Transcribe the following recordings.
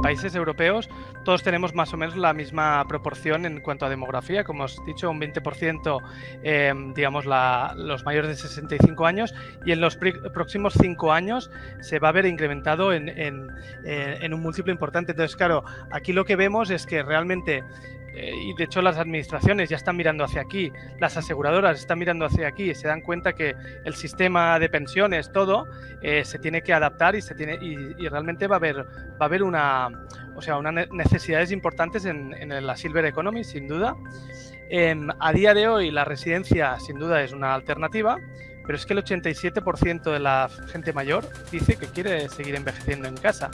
países europeos todos tenemos más o menos la misma proporción en cuanto a demografía, como os dicho, un 20% em, digamos los mayores de 65 años y en los próximos 5 años se va a ver incrementado en, en un múltiplo importante. Entonces, claro, aquí lo que vemos es que realmente eh, y de hecho las administraciones ya están mirando hacia aquí, las aseguradoras están mirando hacia aquí y se dan cuenta que el sistema de pensiones, todo, eh, se tiene que adaptar y, se tiene, y, realmente va a haber, va a haber una, o sea, unas necesidades importantes en, la Silver Economy, sin duda. Em, a día de hoy la residencia sin duda es una alternativa, pero es que el 87% de la gente mayor dice que quiere seguir envejeciendo en casa.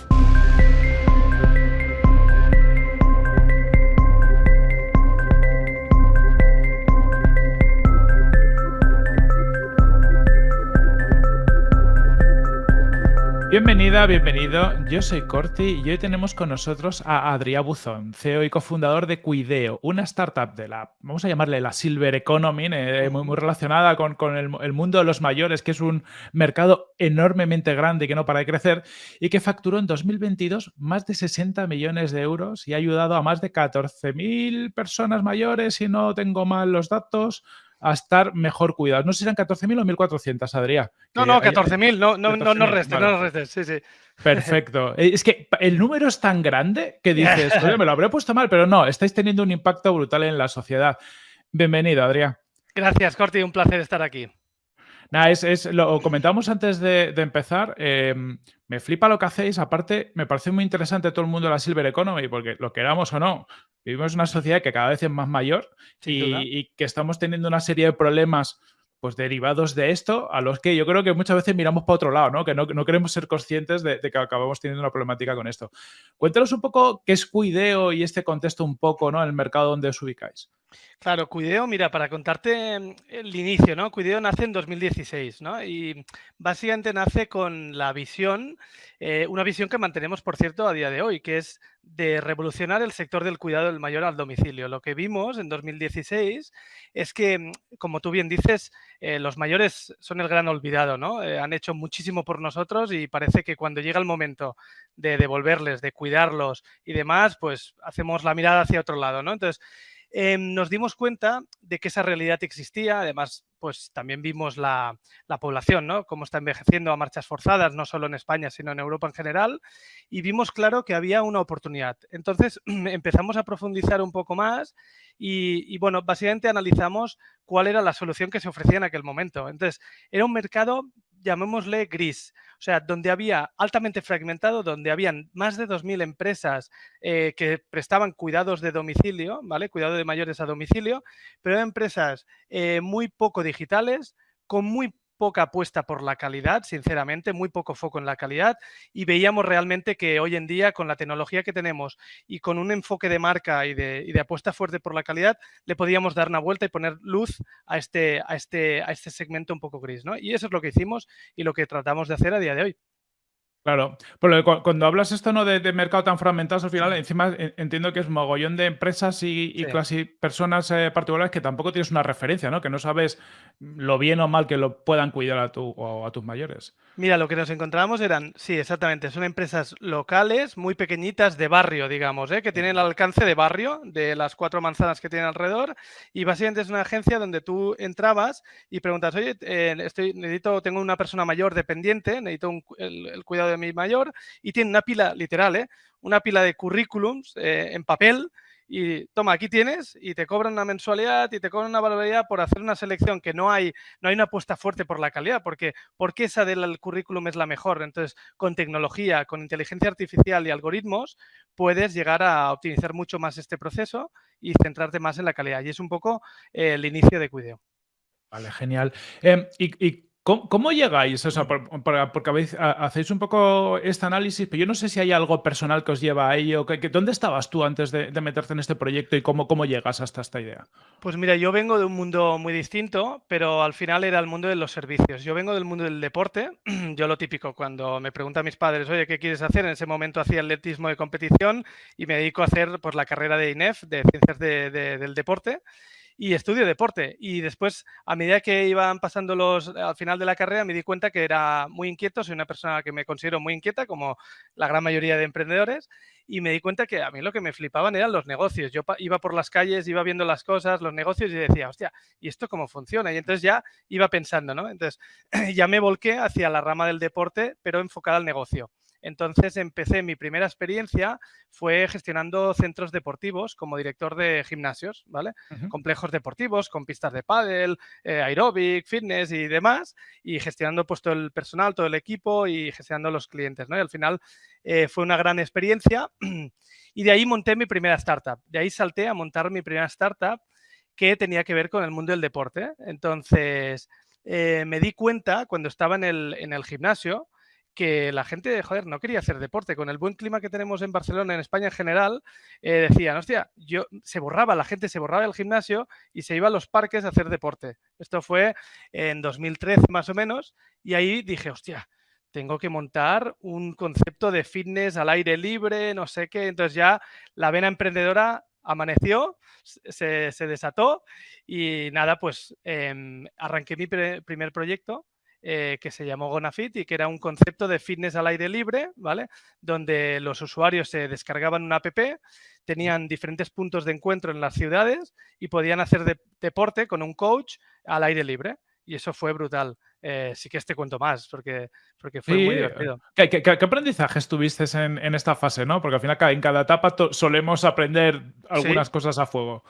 Bienvenida, bienvenido. Yo soy Corti y hoy tenemos con nosotros a Adrià Buzón, CEO y cofundador de Cuideo, una startup de la, vamos a llamarle la Silver Economy, eh, muy, relacionada con, el, mundo de los mayores, que es un mercado enormemente grande y que no para de crecer, y que facturó en 2022 más de 60 millones de euros y ha ayudado a más de 14.000 personas mayores, si no tengo mal los datos, a estar mejor cuidados. No sé si eran 14.000 o 1.400, Adrián. No, no, 14.000, no, no, no, no restes, no restes, sí, sí. Perfecto. Eh, es que el número es tan grande que dices, me lo habré puesto mal, pero no, estáis teniendo un impacto brutal en la sociedad. Bienvenido, Adrián. Gracias, Corti, un placer estar aquí. Nada, es, lo comentamos antes de, empezar. Em, me flipa lo que hacéis. Aparte, me parece muy interesante todo el mundo de la Silver Economy, porque lo queramos o no, vivimos en una sociedad que cada vez es más mayor y, que estamos teniendo una serie de problemas pues derivados de esto, a los que yo creo que muchas veces miramos para otro lado, ¿no? Que no, queremos ser conscientes de, que acabamos teniendo una problemática con esto. Cuéntanos un poco qué es Cuideo y este contexto un poco, ¿no? En el mercado donde os ubicáis. Claro, Cuideo, mira, para contarte mm, el inicio, ¿no? Cuideo nace en 2016, ¿no? Y básicamente nace con la visión, eh, una visión que mantenemos, por cierto, a día de hoy, que es de revolucionar el sector del cuidado del mayor al domicilio. Lo que vimos en 2016 es que, mm, como tú bien dices, eh, los mayores son el gran olvidado, ¿no? Eh, han hecho muchísimo por nosotros y parece que cuando llega el momento de devolverles, de cuidarlos y demás, pues hacemos la mirada hacia otro lado, ¿no? Entonces, Em, nos dimos cuenta de que esa realidad existía, además pues también vimos la, población, ¿no? Cómo está envejeciendo a marchas forzadas, no solo en España, sino en Europa en general, y vimos claro que había una oportunidad. Entonces empezamos a profundizar un poco más y, y, bueno, básicamente analizamos cuál era la solución que se ofrecía en aquel momento. Entonces, era un mercado llamémosle gris, o sea, donde había altamente fragmentado, donde habían más de 2.000 empresas eh, que prestaban cuidados de domicilio, ¿vale? Cuidado de mayores a domicilio, pero eran empresas eh, muy poco digitales, con muy poca apuesta por la calidad, sinceramente, muy poco foco en la calidad y veíamos realmente que hoy en día con la tecnología que tenemos y con un enfoque de marca y de, apuesta fuerte por la calidad, le podíamos dar una vuelta y poner luz a este, a este, a este segmento un poco gris. ¿no? Y eso es lo que hicimos y lo que tratamos de hacer a día de hoy. Claro, pero cuando hablas esto ¿no? de, mercado tan fragmentado, al final encima entiendo que es mogollón de empresas y, casi personas eh, particulares que tampoco tienes una referencia, ¿no? Que no sabes lo bien o mal que lo puedan cuidar a, tu, o a tus mayores. Mira, lo que nos encontrábamos eran, sí, exactamente, son empresas locales, muy pequeñitas, de barrio, digamos, ¿eh? que tienen el alcance de barrio, de las cuatro manzanas que tienen alrededor, y básicamente es una agencia donde tú entrabas y preguntas, oye, eh, estoy, necesito, tengo una persona mayor dependiente, necesito el, cuidado de mi mayor, y tiene una pila, literal, ¿eh? una pila de currículums eh, en papel, y toma, aquí tienes y te cobran una mensualidad y te cobran una barbaridad por hacer una selección que no hay, no hay una apuesta fuerte por la calidad, porque, porque esa del currículum es la mejor. Entonces, con tecnología, con inteligencia artificial y algoritmos, puedes llegar a optimizar mucho más este proceso y centrarte más en la calidad. Y es un poco eh, el inicio de Cuideo. Vale, genial. Em, y ¿Cómo, llegáis? O sea, porque hacéis un poco este análisis, pero yo no sé si hay algo personal que os lleva a ello. ¿Dónde estabas tú antes de, meterte en este proyecto y cómo, cómo llegas hasta esta idea? Pues mira, yo vengo de un mundo muy distinto, pero al final era el mundo de los servicios. Yo vengo del mundo del deporte. Yo lo típico, cuando me preguntan mis padres, oye, ¿qué quieres hacer? En ese momento hacía atletismo de competición y me dedico a hacer pues, la carrera de INEF, de Ciencias del Deporte. Y estudio deporte. Y después, a medida que iban pasando los, al final de la carrera, me di cuenta que era muy inquieto, soy una persona que me considero muy inquieta, como la gran mayoría de emprendedores, y me di cuenta que a mí lo que me flipaban eran los negocios. Yo iba por las calles, iba viendo las cosas, los negocios y decía, hostia, ¿y esto cómo funciona? Y entonces ya iba pensando, ¿no? Entonces ya me volqué hacia la rama del deporte, pero enfocada al negocio. Entonces empecé, mi primera experiencia fue gestionando centros deportivos como director de gimnasios, ¿vale? Complejos deportivos con pistas de pádel, eh, aeróbic, fitness y demás, y gestionando pues todo el personal, todo el equipo y gestionando los clientes, ¿no? Y al final eh, fue una gran experiencia y de ahí monté mi primera startup. De ahí salté a montar mi primera startup que tenía que ver con el mundo del deporte. Entonces, eh, me di cuenta cuando estaba en el, en el gimnasio que la gente, no quería hacer deporte. Con el buen clima que tenemos en Barcelona, en España en general, eh, decían, hostia, yo, se borraba, la gente se borraba del gimnasio y se iba a los parques a hacer deporte. Esto fue en 2013 más o menos y ahí dije, hostia, tengo que montar un concepto de fitness al aire libre, no sé qué. Entonces ya la vena emprendedora amaneció, se, desató y nada, pues em, arranqué mi primer proyecto eh, que se llamó Gonafit y que era un concepto de fitness al aire libre, ¿vale? Donde los usuarios se descargaban una app, tenían diferentes puntos de encuentro en las ciudades y podían hacer deporte con un coach al aire libre. Y eso fue brutal. Eh, sí que este cuento más, porque, porque fue muy divertido. ¿Qué, aprendizajes tuviste en, esta fase? ¿no? Porque al final en cada etapa solemos aprender algunas cosas a fuego.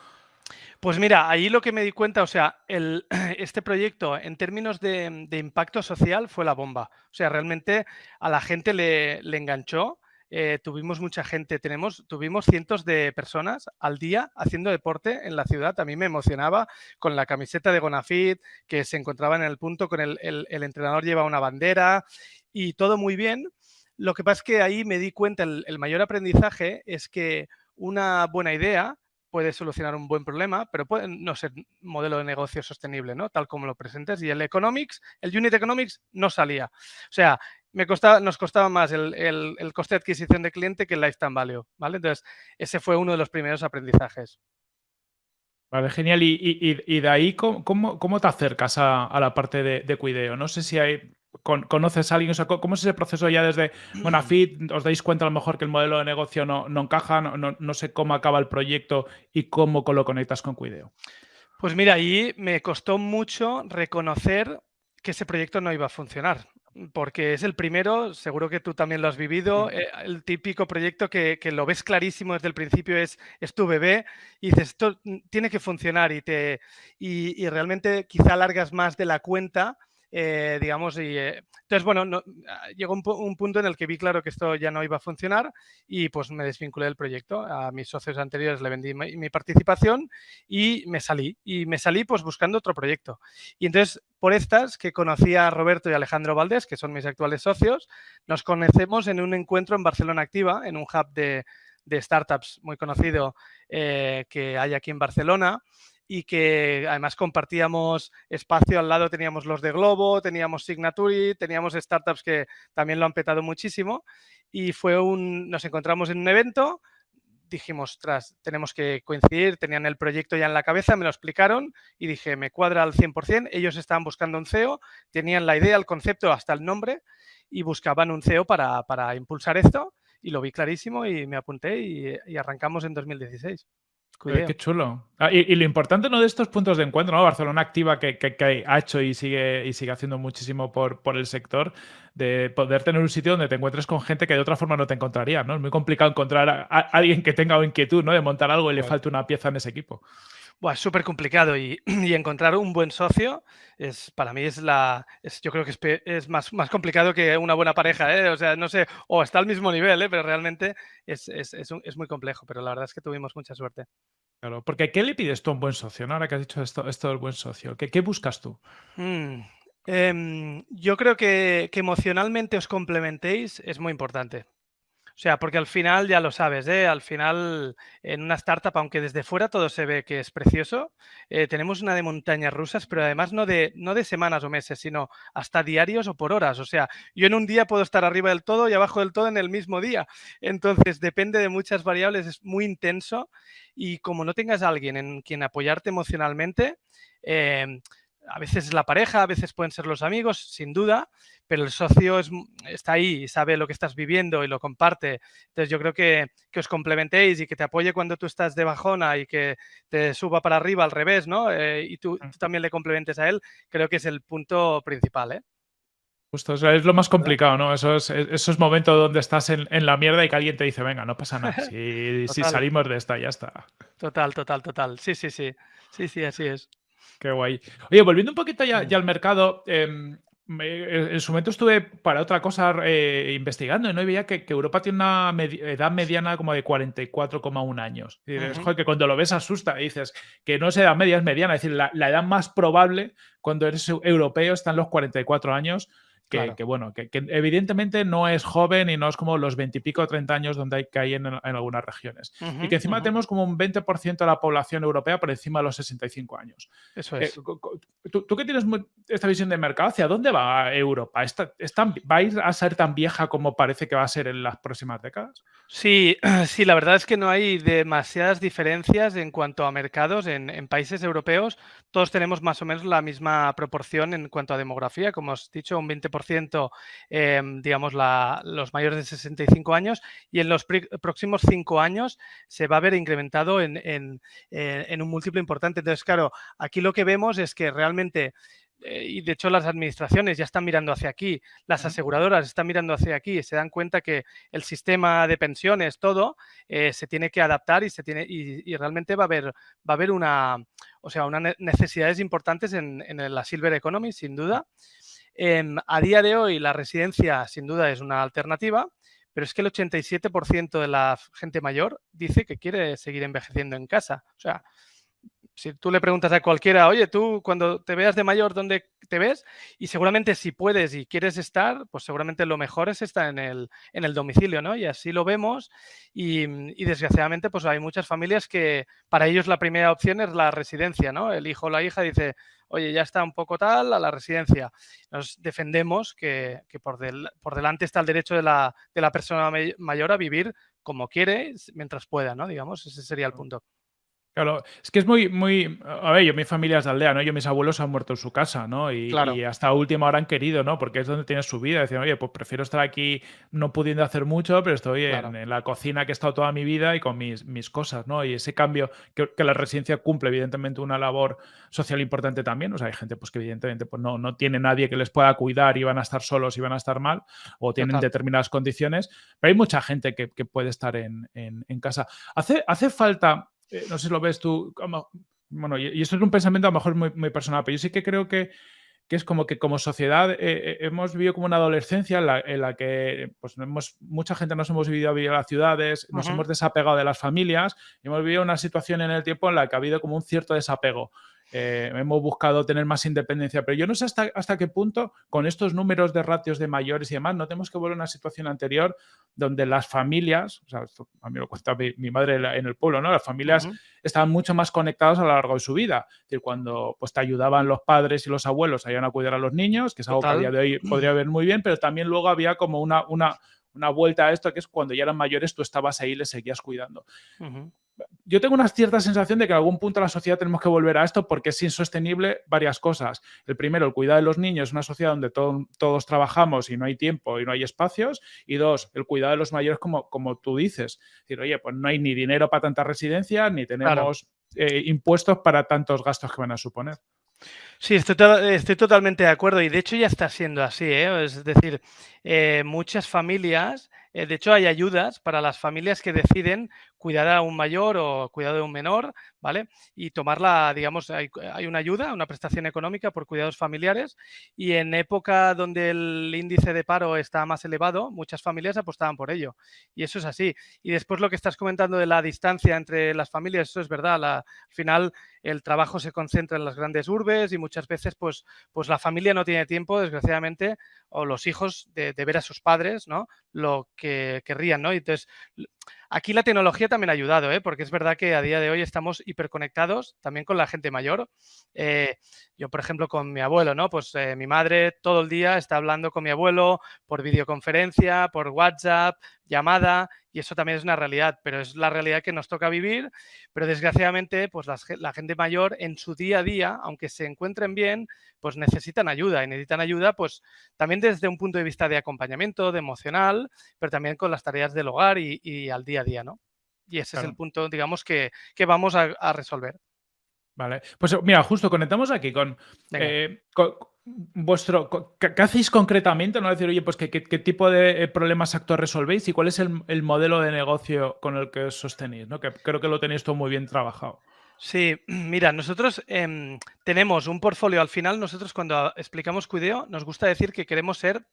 Pues mira, ahí lo que me di cuenta, o sea, este proyecto en términos de, impacto social fue la bomba. O sea, realmente a la gente le, enganchó. Eh, tuvimos mucha gente, tenemos, tuvimos cientos de personas al día haciendo deporte en la ciudad. A mí me emocionaba con la camiseta de Gonafit, que se encontraba en el punto con el, entrenador lleva una bandera y todo muy bien. Lo que pasa es que ahí me di cuenta, el mayor aprendizaje es que una buena idea puede solucionar un buen problema, pero puede no ser modelo de negocio sostenible, ¿no? Tal como lo presentes. Y el economics, el unit economics no salía. O sea, me costaba, nos costaba más el, coste de adquisición de cliente que el lifetime value, ¿vale? Entonces, ese fue uno de los primeros aprendizajes. Vale, genial. Y, de ahí, ¿cómo, te acercas a, la parte de, cuideo? No sé si hay conoces a alguien, ¿cómo es ese proceso ya desde Bonafit? ¿Os dais cuenta a lo mejor que el modelo de negocio no, encaja? No, sé cómo acaba el proyecto y cómo lo conectas con Cuideo. Pues mira, ahí me costó mucho reconocer que ese proyecto no iba a funcionar. Porque es el primero, seguro que tú también lo has vivido, eh, el típico proyecto que, lo ves clarísimo desde el principio es, es tu bebé y dices, esto tiene que funcionar y, te, y, y realmente quizá largas más de la cuenta eh, digamos, y eh, entonces, bueno, ah, llegó un, punto en el que vi claro que esto ya no iba a funcionar y pues me desvinculé del proyecto. A mis socios anteriores le vendí mi, participación y me salí. Y me salí pues buscando otro proyecto. Y entonces, por estas que conocí a Roberto y Alejandro Valdés, que son mis actuales socios, nos conocemos en un encuentro en Barcelona Activa, en un hub de, startups muy conocido eh, que hay aquí en Barcelona y que además compartíamos espacio al lado, teníamos los de Globo, teníamos Signatory, teníamos startups que también lo han petado muchísimo y fue un, nos encontramos en un evento, dijimos, tras, tenemos que coincidir, tenían el proyecto ya en la cabeza, me lo explicaron y dije, me cuadra al 100%, ellos estaban buscando un CEO, tenían la idea, el concepto, hasta el nombre y buscaban un CEO para, para impulsar esto y lo vi clarísimo y me apunté y arrancamos en 2016 qué chulo. Ah, y, lo importante ¿no? de estos puntos de encuentro, ¿no? Barcelona Activa, que, ha hecho y sigue, y sigue haciendo muchísimo por, por el sector, de poder tener un sitio donde te encuentres con gente que de otra forma no te encontraría, ¿no? Es muy complicado encontrar a, alguien que tenga inquietud, ¿no? De montar algo y le falte una pieza en ese equipo. Buah, es súper complicado y, encontrar un buen socio es para mí es la yo creo que es, más, más, complicado que una buena pareja, ¿eh? o sea, no sé, o está al mismo nivel, ¿eh? pero realmente es, muy complejo, pero la verdad es que tuvimos mucha suerte. Claro, porque ¿qué le pides tú a un buen socio? ¿no? Ahora que has dicho esto, esto del buen socio, ¿qué, qué buscas tú? Mm, em, yo creo que, que emocionalmente os complementéis es muy importante. O sea, porque al final ya lo sabes, ¿eh? al final en una startup, aunque desde fuera todo se ve que es precioso, eh, tenemos una de montañas rusas, pero además no de, no de semanas o meses, sino hasta diarios o por horas. O sea, yo en un día puedo estar arriba del todo y abajo del todo en el mismo día. Entonces, depende de muchas variables, es muy intenso y como no tengas a alguien en quien apoyarte emocionalmente, eh, a veces es la pareja, a veces pueden ser los amigos, sin duda, pero el socio está ahí, sabe lo que estás viviendo y lo comparte. Entonces yo creo que, os complementéis y que te apoye cuando tú estás de bajona y que te suba para arriba al revés, ¿no? Eh, y tú, también le complementes a él, creo que es el punto principal, ¿eh? Justo, es lo más complicado, ¿no? Esos, esos momentos donde estás en, la mierda y que alguien te dice, venga, no pasa nada, si, si salimos de esta, ya está. Total, total, total. Sí, sí, sí. Sí, sí, así es. Qué guay. Oye, volviendo un poquito ya, al mercado, em, en su momento estuve para otra cosa eh, investigando y no veía que, Europa tiene una edad mediana como de 44,1 años. Y que cuando lo ves asusta y dices que no es edad media, es mediana. Es decir, la, la edad más probable cuando eres europeo está en los 44 años que, bueno, que, evidentemente no es joven y no es como los 20 y pico o 30 años donde hay que hay en, algunas regiones. y que encima tenemos como un 20% de la población europea por encima de los 65 años. Eso es. Eh, tú, tú, que tienes esta visión de mercado, ¿hacia dónde va Europa? ¿Está, ¿Va a ir a ser tan vieja como parece que va a ser en las próximas décadas? Sí, sí, la verdad es que no hay demasiadas diferencias en cuanto a mercados. En, en países europeos todos tenemos más o menos la misma proporción en cuanto a demografía, como has dicho, un 20% Em, digamos, los mayores de 65 años y en los próximos cinco años se va a ver incrementado en, en, un múltiplo importante. Entonces, claro, aquí lo que vemos es que realmente eh, y de hecho las administraciones ya están mirando hacia aquí, las aseguradoras están mirando hacia aquí, se dan cuenta que el sistema de pensiones, todo, eh, se tiene que adaptar y, se tiene, y, realmente va a haber, va a haber una, o sea, unas necesidades importantes en, en la Silver Economy, sin duda. Em, a día de hoy la residencia sin duda es una alternativa, pero es que el 87% de la gente mayor dice que quiere seguir envejeciendo en casa. Si tú le preguntas a cualquiera, oye, tú cuando te veas de mayor, ¿dónde te ves? Y seguramente si puedes y quieres estar, pues seguramente lo mejor es estar en el, en el domicilio, ¿no? Y así lo vemos y, y, desgraciadamente pues hay muchas familias que para ellos la primera opción es la residencia, ¿no? El hijo o la hija dice, oye, ya está un poco tal, a la residencia. Nos defendemos que, por, por, delante está el derecho de la, de la persona mayor a vivir como quiere mientras pueda, ¿no? Digamos, ese sería el punto. Claro, es que es muy, muy. A ver, yo, mi familia es de aldea, ¿no? Yo, mis abuelos han muerto en su casa, ¿no? Y, y hasta última hora han querido, ¿no? Porque es donde tienes su vida. Decían, oye, pues prefiero estar aquí no pudiendo hacer mucho, pero estoy en, la cocina que he estado toda mi vida y con mis, mis cosas, ¿no? Y ese cambio que, la residencia cumple, evidentemente, una labor social importante también. O sea, hay gente, pues que evidentemente pues, no, no tiene nadie que les pueda cuidar y van a estar solos y van a estar mal, o tienen determinadas condiciones, pero hay mucha gente que, puede estar en, en casa. Hace, hace falta eh, no sé si lo ves tú, como, bueno, y, esto es un pensamiento a lo mejor muy, muy personal, pero yo sí que creo que, que es como que como sociedad eh, eh, hemos vivido como una adolescencia en la, que pues, hemos, mucha gente nos hemos vivido a vivir a las ciudades, nos hemos desapegado de las familias, y hemos vivido una situación en el tiempo en la que ha habido como un cierto desapego. Eh, hemos buscado tener más independencia, pero yo no sé hasta, hasta qué punto con estos números de ratios de mayores y demás, no tenemos que volver a una situación anterior donde las familias, o sea, a mí lo cuenta mi, madre en el pueblo, ¿no? Las familias estaban mucho más conectadas a lo largo de su vida. Es decir, cuando pues, te ayudaban los padres y los abuelos a ir a cuidar a los niños, que es algo que a día de hoy podría ver muy bien, pero también luego había como una, una, una vuelta a esto, que es cuando ya eran mayores, tú estabas ahí y les seguías cuidando yo tengo una cierta sensación de que en algún punto la sociedad tenemos que volver a esto porque es insostenible varias cosas. El primero, el cuidado de los niños, una sociedad donde todos trabajamos y no hay tiempo y no hay espacios. Y dos, el cuidado de los mayores, como, como tú dices. Es decir, oye, pues no hay ni dinero para tanta residencia, ni tenemos eh, impuestos para tantos gastos que van a suponer. Sí, estoy, totalmente de acuerdo y de hecho ya está siendo así. ¿eh? Es decir, eh, muchas familias eh, de hecho, hay ayudas para las familias que deciden cuidar a un mayor o cuidar de un menor, ¿vale? Y tomarla, digamos, hay, una ayuda, una prestación económica por cuidados familiares y en época donde el índice de paro está más elevado, muchas familias apostaban por ello. Y eso es así. Y después lo que estás comentando de la distancia entre las familias, eso es verdad. al final, el trabajo se concentra en las grandes urbes y muchas veces pues, pues la familia no tiene tiempo, desgraciadamente, o los hijos de, ver a sus padres, ¿no? Lo que querrían, ¿no? entonces, aquí la tecnología también ha ayudado, ¿eh? Porque es verdad que a día de hoy estamos hiperconectados también con la gente mayor. Eh, yo, por ejemplo, con mi abuelo, ¿no? Pues eh, mi madre todo el día está hablando con mi abuelo por videoconferencia, por WhatsApp, llamada, y eso también es una realidad, pero es la realidad que nos toca vivir, pero desgraciadamente pues la, gente mayor en su día a día, aunque se encuentren bien, pues necesitan ayuda y necesitan ayuda pues también desde un punto de vista de acompañamiento, de emocional, pero también con las tareas del hogar y, al día a día, ¿no? Y ese es el punto, digamos, que, vamos a resolver. Vale, pues mira, justo conectamos aquí con, eh, vuestro, ¿qué, hacéis concretamente? No decir, oye, pues qué, tipo de eh, problemas actuales resolvéis y cuál es el, modelo de negocio con el que os sostenéis, ¿no? Que creo que lo tenéis todo muy bien trabajado. Sí, mira, nosotros em, tenemos un portfolio al final, nosotros cuando explicamos Cuideo nos gusta decir que queremos ser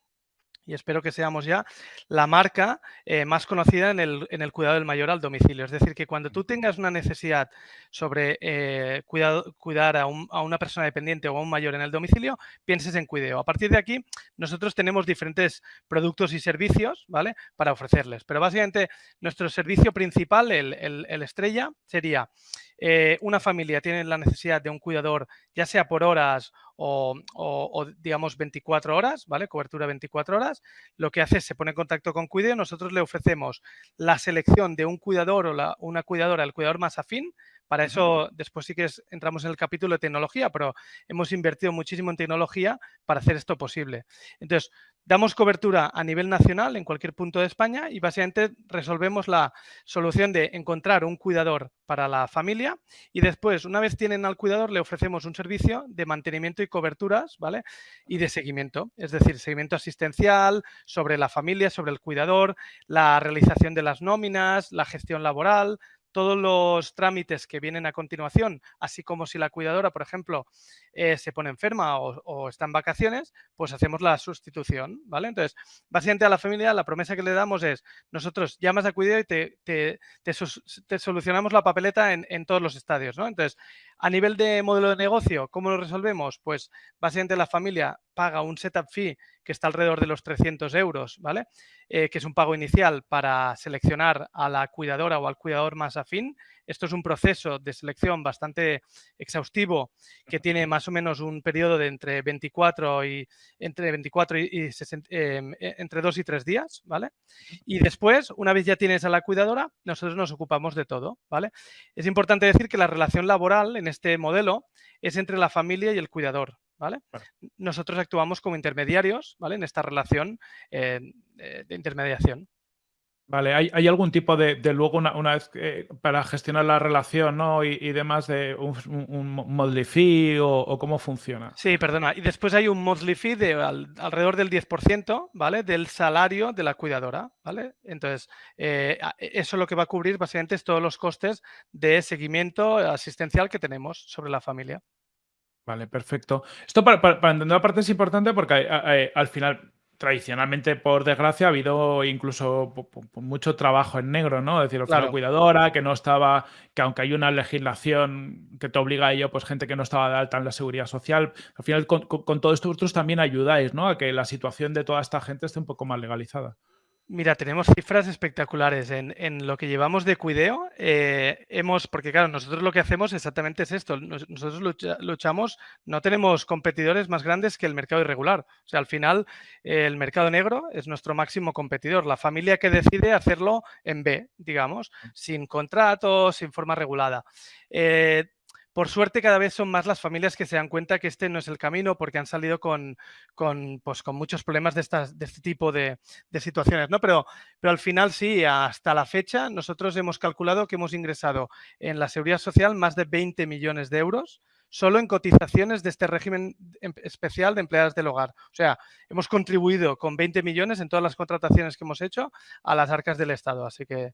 y espero que seamos ya la marca eh, más conocida en el, cuidado del mayor al domicilio. Es decir, que cuando tú tengas una necesidad sobre eh, cuidar a, una persona dependiente o a un mayor en el domicilio, pienses en Cuideo. A partir de aquí, nosotros tenemos diferentes productos y servicios ¿vale? para ofrecerles. Pero básicamente nuestro servicio principal, el estrella, sería eh, una familia tiene la necesidad de un cuidador, ya sea por horas o, digamos 24 horas, ¿vale? Cobertura 24 horas, lo que hace es se pone en contacto con Cuideo, nosotros le ofrecemos la selección de un cuidador o una cuidadora, el cuidador más afín, para eso, después sí que entramos en el capítulo de tecnología, pero hemos invertido muchísimo en tecnología para hacer esto posible. Entonces, damos cobertura a nivel nacional en cualquier punto de España y básicamente resolvemos la solución de encontrar un cuidador para la familia y después, una vez tienen al cuidador, le ofrecemos un servicio de mantenimiento y coberturas, ¿vale? Y de seguimiento, es decir, seguimiento asistencial sobre la familia, sobre el cuidador, la realización de las nóminas, la gestión laboral, todos los trámites que vienen a continuación, así como si la cuidadora, por ejemplo, eh, se pone enferma o, está en vacaciones, pues hacemos la sustitución, ¿vale? Entonces, básicamente a la familia la promesa que le damos es, nosotros llamas a cuidado y te, solucionamos la papeleta en, en, todos los estadios, ¿no? Entonces, a nivel de modelo de negocio, ¿cómo lo resolvemos? Pues básicamente la familia paga un setup fee que está alrededor de los 300 euros, ¿vale? Eh, que es un pago inicial para seleccionar a la cuidadora o al cuidador más afín. Esto es un proceso de selección bastante exhaustivo que tiene más o menos un periodo de entre 24 y entre 24 y, em, e, entre 2 y 3 días, ¿vale? Y después, una vez ya tienes a la cuidadora, nosotros nos ocupamos de todo, ¿vale? Es importante decir que la relación laboral en este modelo es entre la familia y el cuidador, ¿vale? Nosotros actuamos como intermediarios, ¿vale? En esta relación eh, de intermediación. Vale, ¿hay, algún tipo de, luego una, vez para gestionar la relación ¿no? y, demás de un, un, fee o, cómo funciona? Sí, perdona. Y después hay un monthly fee de alrededor del 10%, ¿vale? Del salario de la cuidadora, ¿vale? Entonces, eh, eso lo que va a cubrir básicamente es todos los costes de seguimiento asistencial que tenemos sobre la familia. Vale, perfecto. Esto para, para, entender la parte es importante porque al final tradicionalmente, por desgracia, ha habido incluso mucho trabajo en negro, ¿no? Es decir, la cuidadora, que no estaba, que aunque hay una legislación que te obliga a ello, pues gente que no estaba de alta en la seguridad social. Al final, con, con todo esto vosotros también ayudáis, ¿no? A que la situación de toda esta gente esté un poco más legalizada. Mira, tenemos cifras espectaculares. En, lo que llevamos de cuideo, eh, hemos, porque claro, nosotros lo que hacemos exactamente es esto. nosotros luchamos, no tenemos competidores más grandes que el mercado irregular. O sea, al final, el mercado negro es nuestro máximo competidor. La familia que decide hacerlo en B, digamos, sin contrato, sin forma regulada. Eh, por suerte cada vez son más las familias que se dan cuenta que este no es el camino porque han salido con, pues, con muchos problemas de, de este tipo de, situaciones. ¿no? Pero, pero al final sí, hasta la fecha nosotros hemos calculado que hemos ingresado en la seguridad social más de 20 millones de euros solo en cotizaciones de este régimen em, especial de empleadas del hogar. O sea, hemos contribuido con 20 millones en todas las contrataciones que hemos hecho a las arcas del Estado. Así que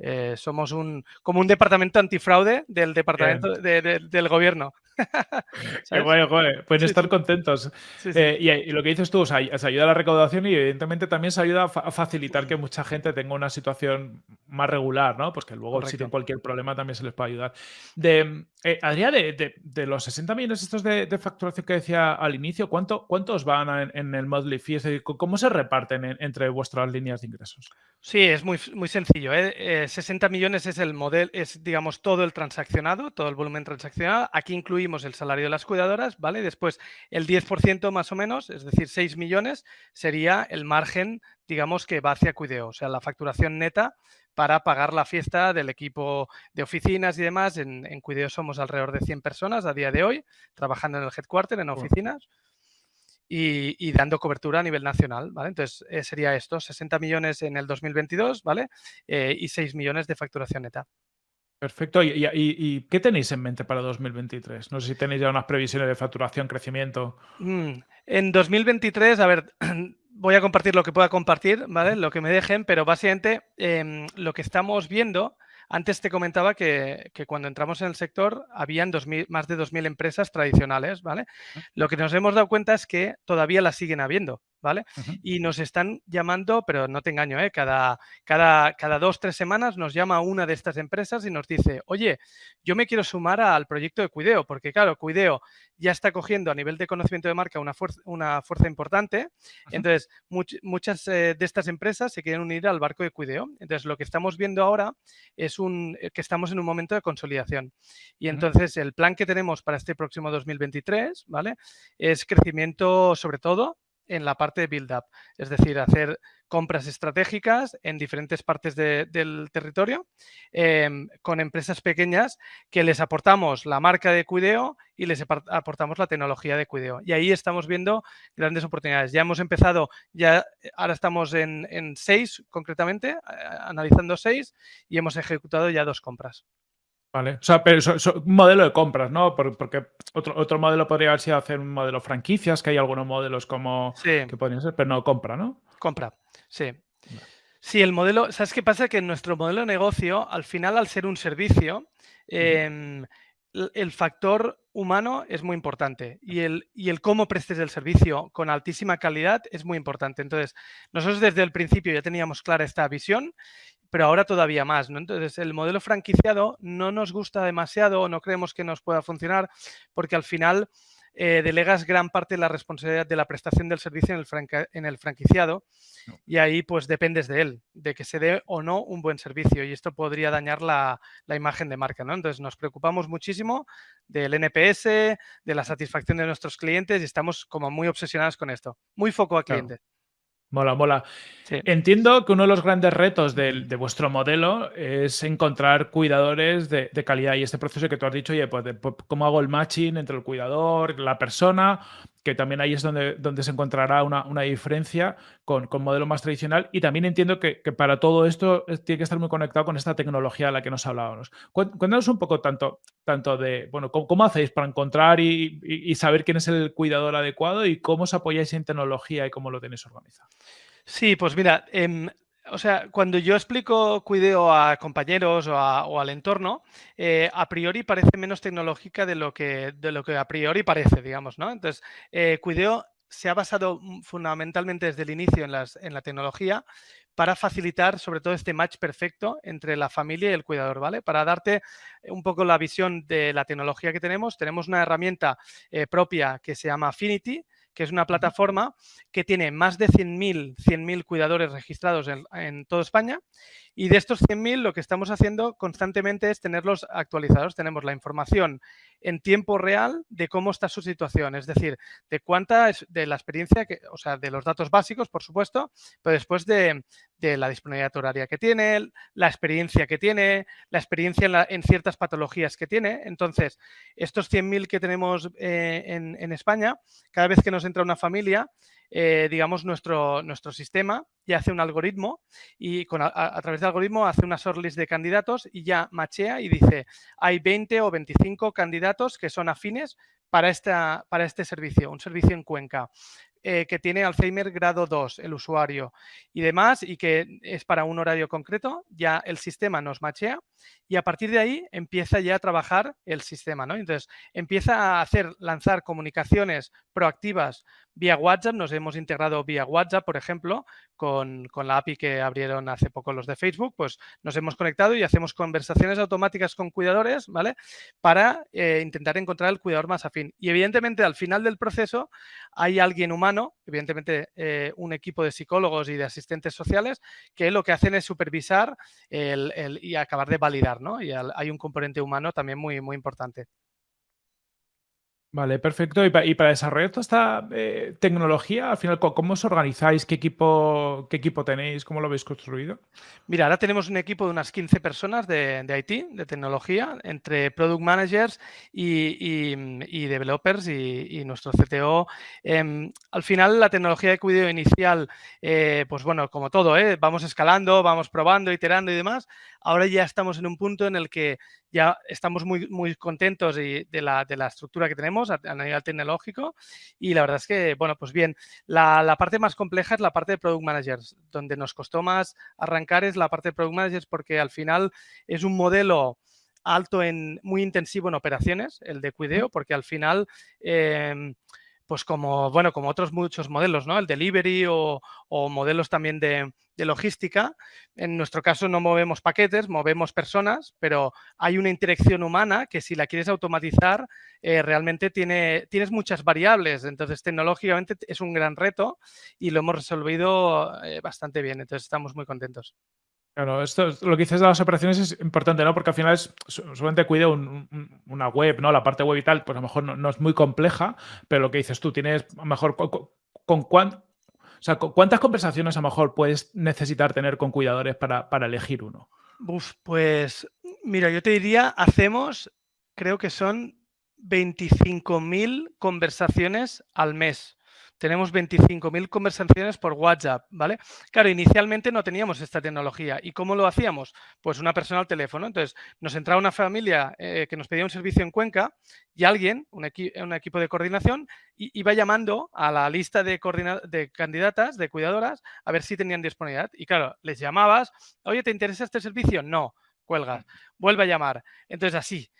eh, somos un como un departamento antifraude del departamento del gobierno. bueno, pueden estar contentos. Eh, y, lo que dices tú, o sea, se ayuda a la recaudación y evidentemente también se ayuda a facilitar que mucha gente tenga una situación más regular, ¿no? Pues que luego si tienen cualquier problema también se les puede ayudar. De, eh, Adrián, de, los 60 millones estos de, facturación que decía al inicio, ¿cuánto, ¿cuántos van en, el monthly fee? ¿cómo se reparten entre vuestras líneas de ingresos? Sí, es muy, muy sencillo. 60 ¿eh? millones es el modelo, es digamos todo el transaccionado, todo el volumen transaccionado. Aquí incluimos el salario de las cuidadoras, ¿vale? Después el 10% más o menos, es decir, 6 millones, sería el margen, digamos, que va hacia Cuideo, o sea, la facturación neta para pagar la fiesta del equipo de oficinas y demás. En, en Cuideo somos alrededor de 100 personas a día de hoy, trabajando en el headquarter, en oficinas. Y, dando cobertura a nivel nacional, ¿vale? Entonces, eh, sería esto, 60 millones en el 2022, ¿vale? Eh, y 6 millones de facturación neta. Perfecto. ¿Y, qué tenéis en mente para 2023? No sé si tenéis ya unas previsiones de facturación, crecimiento. Mm, en 2023, a ver, voy a compartir lo que pueda compartir, ¿vale? Lo que me dejen, pero básicamente em, lo que estamos viendo antes te comentaba que, cuando entramos en el sector habían más de 2.000 empresas tradicionales, ¿vale? Lo que nos hemos dado cuenta es que todavía las siguen habiendo. ¿Vale? Y nos están llamando, pero no te engaño, ¿eh? cada, cada, cada dos, tres semanas nos llama una de estas empresas y nos dice, oye, yo me quiero sumar al proyecto de Cuideo, porque claro, Cuideo ya está cogiendo a nivel de conocimiento de marca una fuerza, una fuerza importante. Entonces, muchas eh, de estas empresas se quieren unir al barco de Cuideo. Entonces, lo que estamos viendo ahora es un, eh, que estamos en un momento de consolidación. Y entonces, el plan que tenemos para este próximo 2023, ¿vale? Es crecimiento sobre todo en la parte de build-up, es decir, hacer compras estratégicas en diferentes partes del territorio em, con empresas pequeñas que les aportamos la marca de Cuideo y les aportamos la tecnología de Cuideo. Y ahí estamos viendo grandes oportunidades. Ya hemos empezado, ya ahora estamos en, en seis concretamente, analizando seis y hemos ejecutado ya dos compras. Vale, o sea, pero un modelo de compras, ¿no? Porque otro, otro modelo podría haber sido hacer un modelo franquicias, que hay algunos modelos como que podrían ser, pero no compra, ¿no? Compra, sí. Sí, el modelo, ¿sabes qué pasa? Que nuestro modelo de negocio, al final, al ser un servicio, em, el factor humano es muy importante y el, y el cómo prestes el servicio con altísima calidad es muy importante. Entonces, nosotros desde el principio ya teníamos clara esta visión pero ahora todavía más. ¿no? Entonces, el modelo franquiciado no nos gusta demasiado o no creemos que nos pueda funcionar porque al final eh, delegas gran parte de la responsabilidad de la prestación del servicio en el, en el franquiciado y ahí pues dependes de él, de que se dé o no un buen servicio y esto podría dañar la, imagen de marca. ¿no? Entonces, nos preocupamos muchísimo del NPS, de la satisfacción de nuestros clientes y estamos como muy obsesionados con esto. Muy foco a clientes. Mola, mola. Entiendo que uno de los grandes retos de, vuestro modelo es encontrar cuidadores de, calidad y este proceso que tú has dicho, oye, pues, pues, cómo hago el matching entre el cuidador, la persona, que también ahí es donde, donde se encontrará una, diferencia con, con, modelo más tradicional. Y también entiendo que, para todo esto tiene que estar muy conectado con esta tecnología a la que nos hablábamos. Cuéntanos un poco tanto, tanto de, bueno, cómo, hacéis para encontrar y, saber quién es el cuidador adecuado y cómo os apoyáis en tecnología y cómo lo tenéis organizado. Sí, pues mira, em, o sea, cuando yo explico cuideo a compañeros o, al entorno, eh, a priori parece menos tecnológica de lo que, lo que a priori parece, digamos, ¿no? Entonces, eh, cuideo se ha basado fundamentalmente desde el inicio en, las, en la tecnología para facilitar sobre todo este match perfecto entre la familia y el cuidador, ¿vale? Para darte un poco la visión de la tecnología que tenemos, tenemos una herramienta eh, propia que se llama Affinity, que es una plataforma que tiene más de 100.000 100 cuidadores registrados en, en toda España y de estos 100.000 lo que estamos haciendo constantemente es tenerlos actualizados. Tenemos la información en tiempo real de cómo está su situación, es decir, de cuánta es de la experiencia, que, o sea, de los datos básicos, por supuesto, pero después de, la disponibilidad horaria que tiene, la experiencia que tiene, la experiencia en, ciertas patologías que tiene. Entonces, estos 100.000 que tenemos eh, en, en España, cada vez que nos entra una familia, eh, digamos, nuestro, nuestro sistema ya hace un algoritmo y con, a, través del algoritmo hace una shortlist de candidatos y ya machea y dice, hay 20 o 25 candidatos que son afines para, esta, para este servicio, un servicio en Cuenca. Eh, que tiene Alzheimer grado 2, el usuario y demás, y que es para un horario concreto, ya el sistema nos machea y a partir de ahí empieza ya a trabajar el sistema, ¿no? Entonces, empieza a hacer, lanzar comunicaciones proactivas vía WhatsApp, nos hemos integrado vía WhatsApp, por ejemplo, con, la API que abrieron hace poco los de Facebook, pues nos hemos conectado y hacemos conversaciones automáticas con cuidadores, ¿vale? Para eh, intentar encontrar el cuidador más afín. Y evidentemente al final del proceso hay alguien humano, evidentemente eh, un equipo de psicólogos y de asistentes sociales, que lo que hacen es supervisar y acabar de validar, ¿no? Y hay un componente humano también muy, muy importante. Vale, perfecto. Y, para desarrollar toda esta eh, tecnología, al final, ¿cómo os organizáis? ¿Qué equipo, ¿Qué equipo tenéis? ¿Cómo lo habéis construido? Mira, ahora tenemos un equipo de unas 15 personas de, de IT, de tecnología, entre product managers y, y, developers y, nuestro CTO. Em, al final, la tecnología de cuidado inicial, eh, pues bueno, como todo, ¿eh? vamos escalando, vamos probando, iterando y demás. Ahora ya estamos en un punto en el que ya estamos muy, muy contentos de la, de la estructura que tenemos a, nivel tecnológico y la verdad es que, bueno, pues bien, la, la, parte más compleja es la parte de Product Managers, donde nos costó más arrancar es la parte de Product Managers porque al final es un modelo alto en, muy intensivo en operaciones, el de cuideo, porque al final... Eh, pues como, bueno, como otros muchos modelos, ¿no? El delivery o, modelos también de, logística. En nuestro caso no movemos paquetes, movemos personas, pero hay una interacción humana que si la quieres automatizar, eh, realmente tiene, tienes muchas variables. Entonces, tecnológicamente es un gran reto y lo hemos resolvido eh, bastante bien. Entonces, estamos muy contentos. Claro, esto lo que dices de las operaciones es importante, ¿no? Porque al final es solamente cuido una web, ¿no? La parte web y tal, pues a lo mejor no, es muy compleja, pero lo que dices tú, tienes a lo mejor con, cuántas conversaciones a lo mejor puedes necesitar tener con cuidadores para, elegir uno. pues mira, yo te diría, hacemos, creo que son 25.000 conversaciones al mes tenemos 25.000 conversaciones por WhatsApp, ¿vale? Claro, inicialmente no teníamos esta tecnología. ¿Y cómo lo hacíamos? Pues una persona al teléfono. Entonces, nos entraba una familia eh, que nos pedía un servicio en Cuenca y alguien, un, equipo de coordinación, iba llamando a la lista de, de candidatas, de cuidadoras, a ver si tenían disponibilidad. Y claro, les llamabas, oye, ¿te interesa este servicio? No, cuelgas, vuelve a llamar. Entonces, así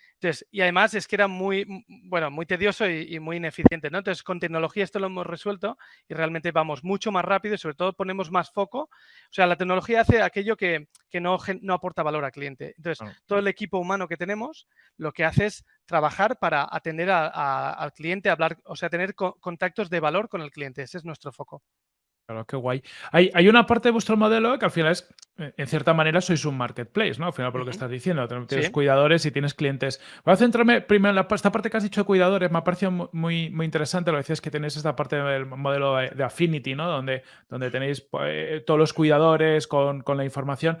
y además es que era muy, bueno, muy tedioso y, muy ineficiente, ¿no? Entonces, con tecnología esto lo hemos resuelto y realmente vamos mucho más rápido y sobre todo ponemos más foco. O sea, la tecnología hace aquello que, no, no, aporta valor al cliente. Entonces, todo el equipo humano que tenemos lo que hace es trabajar para atender al cliente, hablar, o sea, tener contactos de valor con el cliente. Ese es nuestro foco. Claro, qué guay. Hay, una parte de vuestro modelo que al final es, eh, en cierta manera, sois un marketplace, ¿no? Al final, por lo que estás diciendo, tienes cuidadores y tienes clientes. Voy a centrarme primero en esta parte que has dicho de cuidadores, me ha parecido muy, muy interesante. Lo decías que tenéis esta parte del modelo de Affinity, ¿no? Donde, donde tenéis pues, todos los cuidadores con, con la información.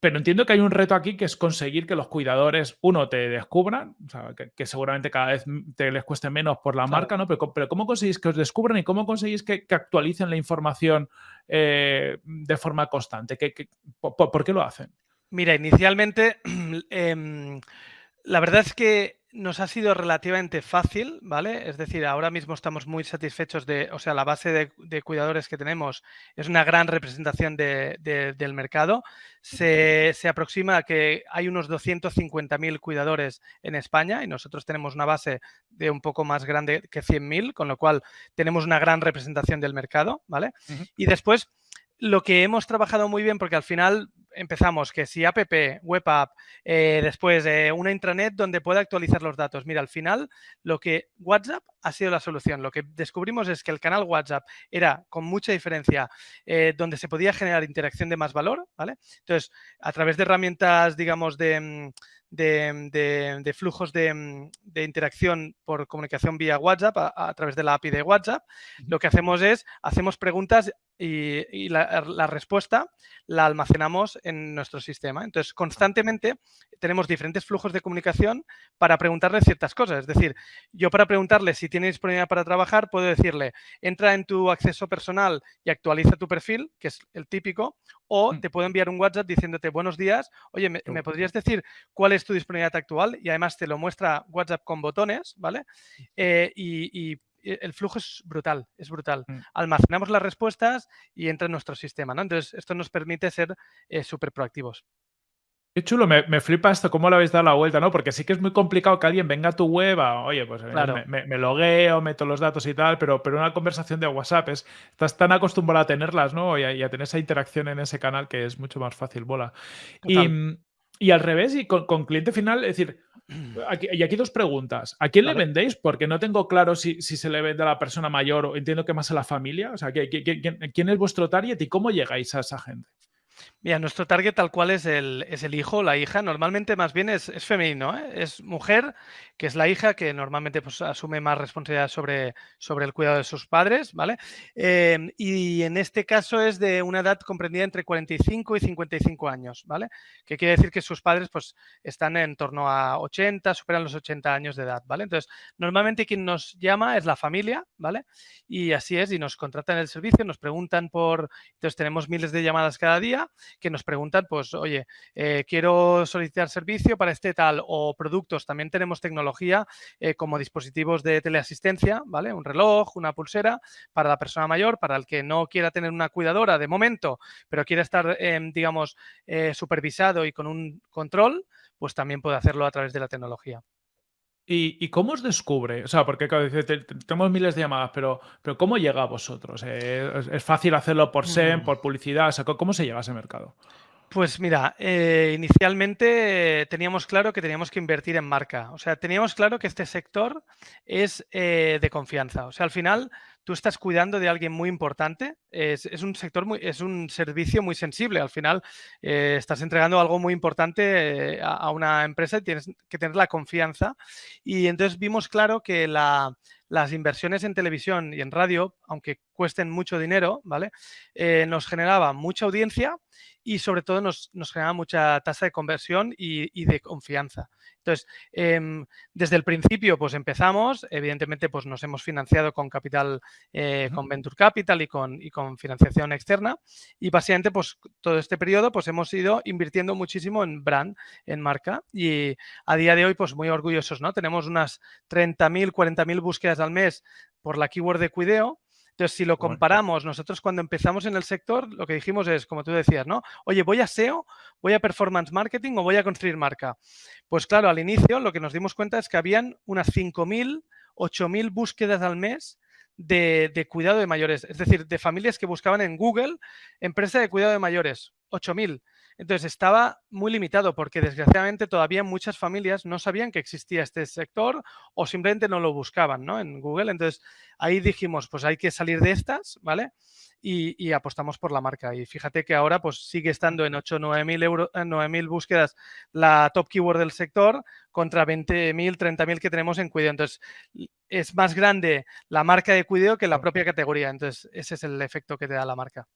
Pero entiendo que hay un reto aquí que es conseguir que los cuidadores, uno, te descubran, o sea, que, seguramente cada vez te les cueste menos por la marca, ¿no? Pero, pero, ¿cómo conseguís que os descubran y cómo conseguís que, actualicen la información eh, de forma constante? por, qué lo hacen? Mira, inicialmente, em, la verdad es que nos ha sido relativamente fácil, ¿vale? Es decir, ahora mismo estamos muy satisfechos de, o sea, la base de, cuidadores que tenemos es una gran representación del mercado. Se, aproxima a que hay unos 250.000 cuidadores en España y nosotros tenemos una base de un poco más grande que 100.000, con lo cual tenemos una gran representación del mercado, ¿vale? Y después, lo que hemos trabajado muy bien, porque al final empezamos que si app, web app, eh, después eh, una intranet donde pueda actualizar los datos. Mira, al final lo que WhatsApp ha sido la solución. Lo que descubrimos es que el canal WhatsApp era con mucha diferencia eh, donde se podía generar interacción de más valor, ¿vale? Entonces, a través de herramientas, digamos, de, mm, de, flujos mm, de, interacción por comunicación vía WhatsApp a, través de la API de WhatsApp, lo que hacemos es, hacemos preguntas y, la, respuesta la almacenamos en nuestro sistema. Entonces, constantemente tenemos diferentes flujos de comunicación para preguntarle ciertas cosas. Es decir, yo para preguntarle si tiene disponibilidad para trabajar, puedo decirle, entra en tu acceso personal y actualiza tu perfil, que es el típico, o mm. te puedo enviar un WhatsApp diciéndote, buenos días, oye, ¿me, podrías decir cuál es tu disponibilidad actual? Y además te lo muestra WhatsApp con botones, ¿vale? Eh, y el flujo es brutal, es brutal. Mm. Almacenamos las respuestas y entra en nuestro sistema, ¿no? Entonces, esto nos permite ser eh, súper proactivos. Qué chulo, me, flipa esto, cómo lo habéis dado la vuelta, ¿no? Porque sí que es muy complicado que alguien venga a tu web, a, oye, pues eh, me, me, logueo, meto los datos y tal, pero, pero una conversación de WhatsApp es, estás tan acostumbrado a tenerlas, ¿no? Y a, tener esa interacción en ese canal que es mucho más fácil, bola. Y, al revés, y con, cliente final, es decir, y aquí dos preguntas. ¿A quién le vendéis? Porque no tengo claro si, se le vende a la persona mayor o entiendo que más a la familia. O sea, quién es vuestro target y cómo llegáis a esa gente? Mira, nuestro target tal cual es el, es el hijo, la hija. Normalmente más bien es, femenino, ¿eh? es mujer, que es la hija, que normalmente pues, asume más responsabilidad sobre, sobre el cuidado de sus padres, ¿vale? Em, y en este caso es de una edad comprendida entre 45 y 55 años, ¿vale? Que quiere decir que sus padres pues, están en torno a 80, superan los 80 años de edad, ¿vale? Entonces, normalmente quien nos llama es la familia, ¿vale? Y así es, y nos contratan el servicio, nos preguntan por... Entonces, tenemos miles de llamadas cada día que nos preguntan, pues, oye, eh, quiero solicitar servicio para este tal o productos. También tenemos tecnología eh, como dispositivos de teleasistencia, ¿vale? Un reloj, una pulsera para la persona mayor, para el que no quiera tener una cuidadora de momento, pero quiera estar, em, digamos, eh, supervisado y con un control, pues también puede hacerlo a través de la tecnología. ¿Y, cómo os descubre? O sea, porque tenemos miles de llamadas, pero, pero ¿cómo llega a vosotros? Eh, ¿Es, fácil hacerlo por SEM, por publicidad? ¿Cómo se llega a ese mercado? Pues mira, eh, inicialmente teníamos claro que teníamos que invertir en marca. O sea, teníamos claro que este sector es eh, de confianza. O sea, al final tú estás cuidando de alguien muy importante, es, un sector muy, es un servicio muy sensible. Al final eh, estás entregando algo muy importante eh, a, una empresa y tienes que tener la confianza. Y entonces vimos claro que las inversiones en televisión y en radio, aunque cuesten mucho dinero, ¿vale? Eh, nos generaba mucha audiencia y sobre todo nos, nos generaba mucha tasa de conversión y, de confianza. Entonces, em, desde el principio, pues empezamos, evidentemente, pues nos hemos financiado con capital, eh, con Venture Capital y con, y con financiación externa y básicamente, pues todo este periodo, pues hemos ido invirtiendo muchísimo en brand, en marca y a día de hoy, pues muy orgullosos, ¿no? Tenemos unas 30.000, 40.000 búsquedas al mes por la keyword de Cuideo entonces, si lo comparamos, nosotros cuando empezamos en el sector, lo que dijimos es, como tú decías, ¿no? Oye, ¿voy a SEO, voy a Performance Marketing o voy a construir marca? Pues claro, al inicio lo que nos dimos cuenta es que habían unas 5.000, 8.000 búsquedas al mes de, de, cuidado de mayores, es decir, de familias que buscaban en Google empresa de cuidado de mayores, 8.000. Entonces estaba muy limitado porque desgraciadamente todavía muchas familias no sabían que existía este sector o simplemente no lo buscaban ¿no? en Google. Entonces ahí dijimos, pues hay que salir de estas, ¿vale? Y, apostamos por la marca. Y fíjate que ahora pues sigue estando en 8 9 mil, euros, 9 mil búsquedas la top keyword del sector contra 20 mil, 30 mil que tenemos en Cuideo. Entonces es más grande la marca de Cuideo que la propia categoría. Entonces ese es el efecto que te da la marca.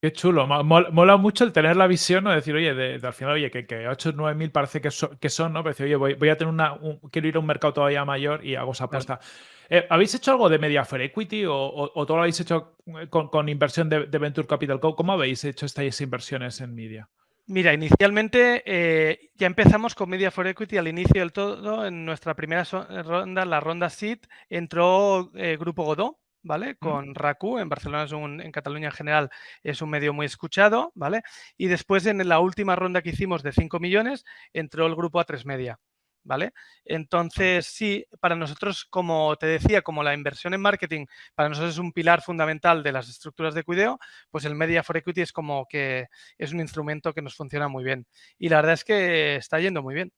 Qué chulo. Mola, mucho el tener la visión, ¿no? Decir, oye, de, al final, oye, que, que 8 o 9 mil parece que, que son, ¿no? Pero decir, oye, voy, a tener una. quiero ir a un mercado todavía mayor y hago esa apuesta. Eh, ¿Habéis hecho algo de Media for Equity o, todo lo habéis hecho eh, con, inversión de, Venture Capital? ¿Cómo, habéis hecho estas inversiones en media? Mira, inicialmente eh, ya empezamos con Media for Equity al inicio del todo. En nuestra primera ronda, la ronda SID, entró Grupo Godó, ¿vale? Con RACU, en Barcelona es un, en Cataluña en general es un medio muy escuchado, ¿vale? Y después en la última ronda que hicimos de 5 millones entró el grupo A3 Media, ¿vale? Entonces, sí, para nosotros, como te decía, como la inversión en marketing para nosotros es un pilar fundamental de las estructuras de cuideo, pues el Media for Equity es como que es un instrumento que nos funciona muy bien. Y la verdad es que está yendo muy bien.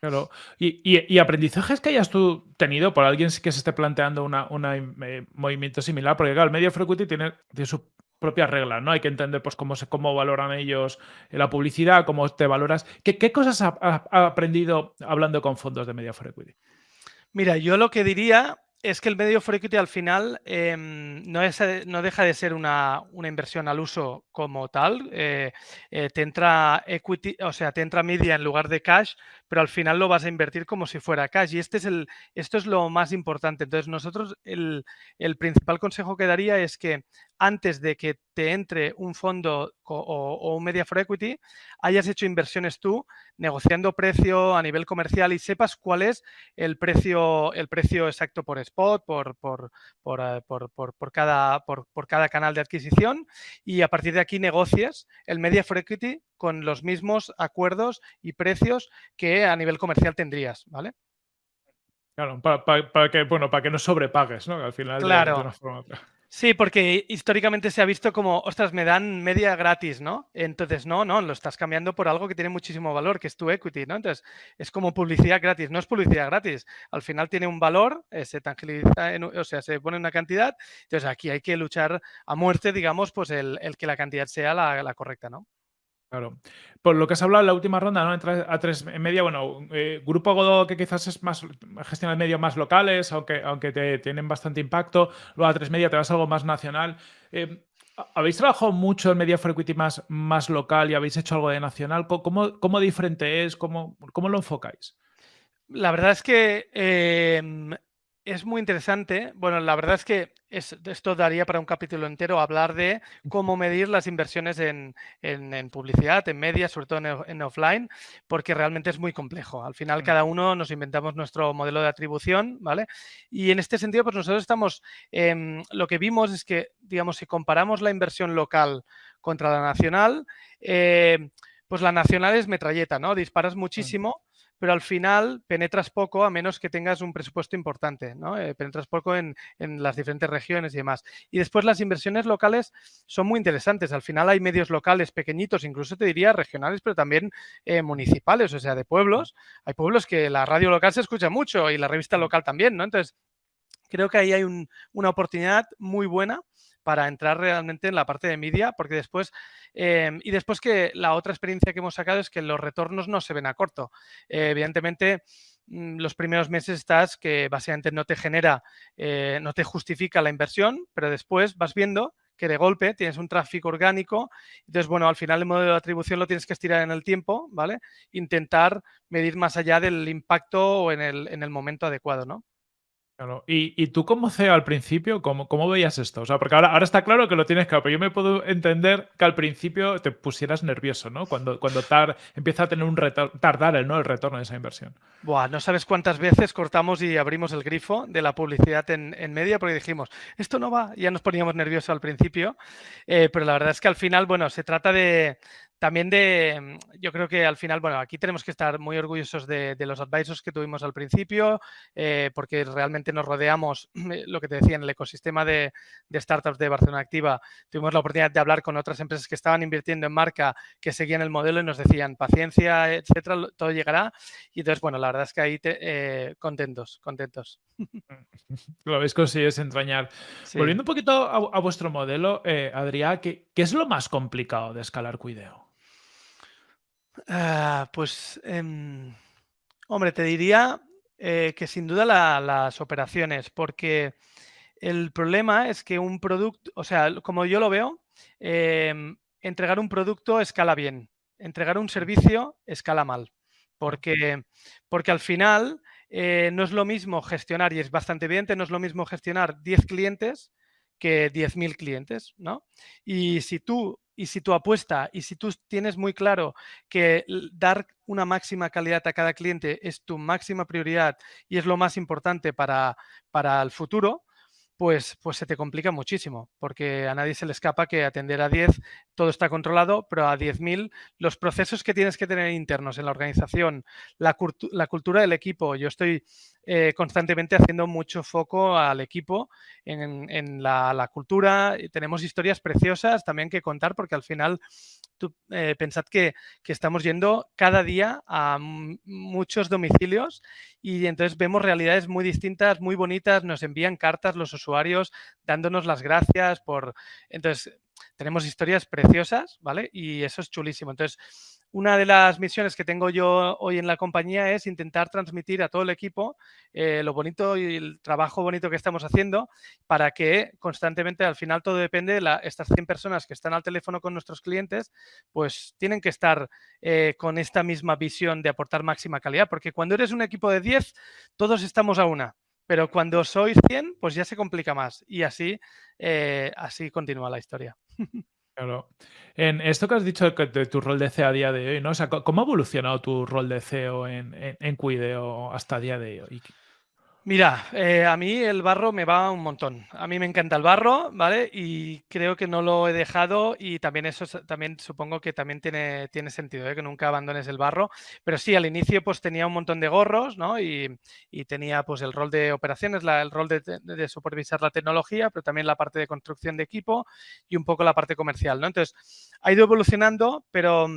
Claro. Y, aprendizajes que hayas tú tenido por alguien que se esté planteando un eh, movimiento similar, porque claro, el medio frequency tiene, tiene sus propias reglas, ¿no? Hay que entender pues cómo, cómo valoran ellos la publicidad, cómo te valoras. ¿Qué, cosas has ha, aprendido hablando con fondos de media frequency? Mira, yo lo que diría es que el medio for equity al final em, no, es, no, deja de ser una, inversión al uso como tal. Eh, eh, te entra equity, o sea, te entra media en lugar de cash, pero al final lo vas a invertir como si fuera cash. Y este es el, esto es lo más importante. Entonces, nosotros el, el principal consejo que daría es que antes de que te entre un fondo o, un media for equity, hayas hecho inversiones tú negociando precio a nivel comercial y sepas cuál es el precio, el precio exacto por spot, por, por, por, eh, por cada, por, cada canal de adquisición y a partir de aquí negocies el media for equity con los mismos acuerdos y precios que a nivel comercial tendrías, ¿vale? Claro, para, que, bueno, para que no sobrepagues, ¿no? Al final, claro. Sí, porque históricamente se ha visto como, ostras, me dan media gratis, ¿no? Entonces, no, no, lo estás cambiando por algo que tiene muchísimo valor, que es tu equity, ¿no? Entonces, es como publicidad gratis, no es publicidad gratis. Al final tiene un valor, eh, se tangibiliza, o sea, se pone una cantidad. Entonces, aquí hay que luchar a muerte, digamos, pues el, que la cantidad sea la correcta, ¿no? Claro. Por lo que has hablado en la última ronda, ¿no? Entre a tres en media, bueno, eh, Grupo Godó que quizás es más gestiona medios más locales, aunque, aunque te tienen bastante impacto. Luego a tres media te vas a algo más nacional. Eh, ¿Habéis trabajado mucho en Media for Equity más, local y habéis hecho algo de nacional? ¿Cómo, cómo diferente es? ¿Cómo, ¿Cómo, lo enfocáis? La verdad es que em, es muy interesante. Bueno, la verdad es que esto daría para un capítulo entero hablar de cómo medir las inversiones en, publicidad, en media, sobre todo en, offline, porque realmente es muy complejo. Al final, cada uno nos inventamos nuestro modelo de atribución, ¿vale? Y en este sentido, pues nosotros estamos, em, lo que vimos es que, digamos, si comparamos la inversión local contra la nacional, eh, pues la nacional es metralleta, ¿no? Disparas muchísimo pero al final penetras poco a menos que tengas un presupuesto importante, ¿no? Eh, penetras poco en, las diferentes regiones y demás. Y después las inversiones locales son muy interesantes. Al final hay medios locales pequeñitos, incluso te diría regionales, pero también eh, municipales, o sea, de pueblos. Hay pueblos que la radio local se escucha mucho y la revista local también, ¿no? Entonces, creo que ahí hay una oportunidad muy buena para entrar realmente en la parte de media, porque después, em, y después que la otra experiencia que hemos sacado es que los retornos no se ven a corto. Eh, evidentemente, mm, los primeros meses estás que básicamente no te genera, eh, no te justifica la inversión, pero después vas viendo que de golpe tienes un tráfico orgánico. Entonces, bueno, al final el modelo de atribución lo tienes que estirar en el tiempo, ¿vale? Intentar medir más allá del impacto o en el, en el momento adecuado, ¿no? Claro. Y, tú como CEO al principio, ¿cómo, ¿cómo, veías esto? O sea, porque ahora, ahora está claro que lo tienes claro, pero yo me puedo entender que al principio te pusieras nervioso, ¿no? Cuando, cuando tar, empieza a tener un tardar el, ¿no? el retorno de esa inversión. Buah, no sabes cuántas veces cortamos y abrimos el grifo de la publicidad en, en media porque dijimos, esto no va, ya nos poníamos nerviosos al principio, eh, pero la verdad es que al final, bueno, se trata de, también de, mm, yo creo que al final, bueno, aquí tenemos que estar muy orgullosos de, los advisors que tuvimos al principio, eh, porque realmente nos rodeamos, eh, lo que te decía, en el ecosistema de, startups de Barcelona Activa, tuvimos la oportunidad de hablar con otras empresas que estaban invirtiendo en marca, que seguían el modelo y nos decían, paciencia, etcétera, todo llegará. Y entonces, bueno, la verdad es que ahí eh, contentos, contentos. Lo habéis conseguido entrañar. Volviendo un poquito a, vuestro modelo, Adrián, ¿qué, ¿qué, es lo más complicado de escalar Cuideo? Ah, pues, em, hombre, te diría eh, que sin duda las operaciones, porque el problema es que un producto, o sea, como yo lo veo, em, entregar un producto escala bien, entregar un servicio escala mal, porque, porque al final eh, no es lo mismo gestionar, y es bastante evidente, no es lo mismo gestionar 10 clientes que 10.000 clientes, ¿no? Y si tú y si tu apuesta y si tú tienes muy claro que dar una máxima calidad a cada cliente es tu máxima prioridad y es lo más importante para, para el futuro, pues, pues se te complica muchísimo, porque a nadie se le escapa que atender a 10 todo está controlado, pero a 10.000 los procesos que tienes que tener internos en la organización, la, la cultura del equipo, yo estoy eh, constantemente haciendo mucho foco al equipo en, la, cultura, tenemos historias preciosas también que contar, porque al final eh, pensad que, estamos yendo cada día a muchos domicilios y entonces vemos realidades muy distintas, muy bonitas, nos envían cartas los usuarios dándonos las gracias por... Entonces, tenemos historias preciosas, ¿vale? Y eso es chulísimo. Entonces, una de las misiones que tengo yo hoy en la compañía es intentar transmitir a todo el equipo eh, lo bonito y el trabajo bonito que estamos haciendo para que constantemente, al final todo depende de la, estas 100 personas que están al teléfono con nuestros clientes, pues tienen que estar eh, con esta misma visión de aportar máxima calidad, porque cuando eres un equipo de 10, todos estamos a una. Pero cuando sois 100, pues ya se complica más y así, eh, así continúa la historia. Claro. En esto que has dicho de tu rol de CEO a día de hoy, ¿no? ¿cómo ha evolucionado tu rol de CEO en, en, Cuideo hasta día de hoy? Mira, eh, a mí el barro me va un montón. A mí me encanta el barro, ¿vale? Y creo que no lo he dejado y también eso también supongo que también tiene, tiene sentido, ¿eh? que nunca abandones el barro. Pero sí, al inicio pues tenía un montón de gorros, ¿no? Y, tenía pues el rol de operaciones, el rol de, de, supervisar la tecnología, pero también la parte de construcción de equipo y un poco la parte comercial, ¿no? Entonces, ha ido evolucionando, pero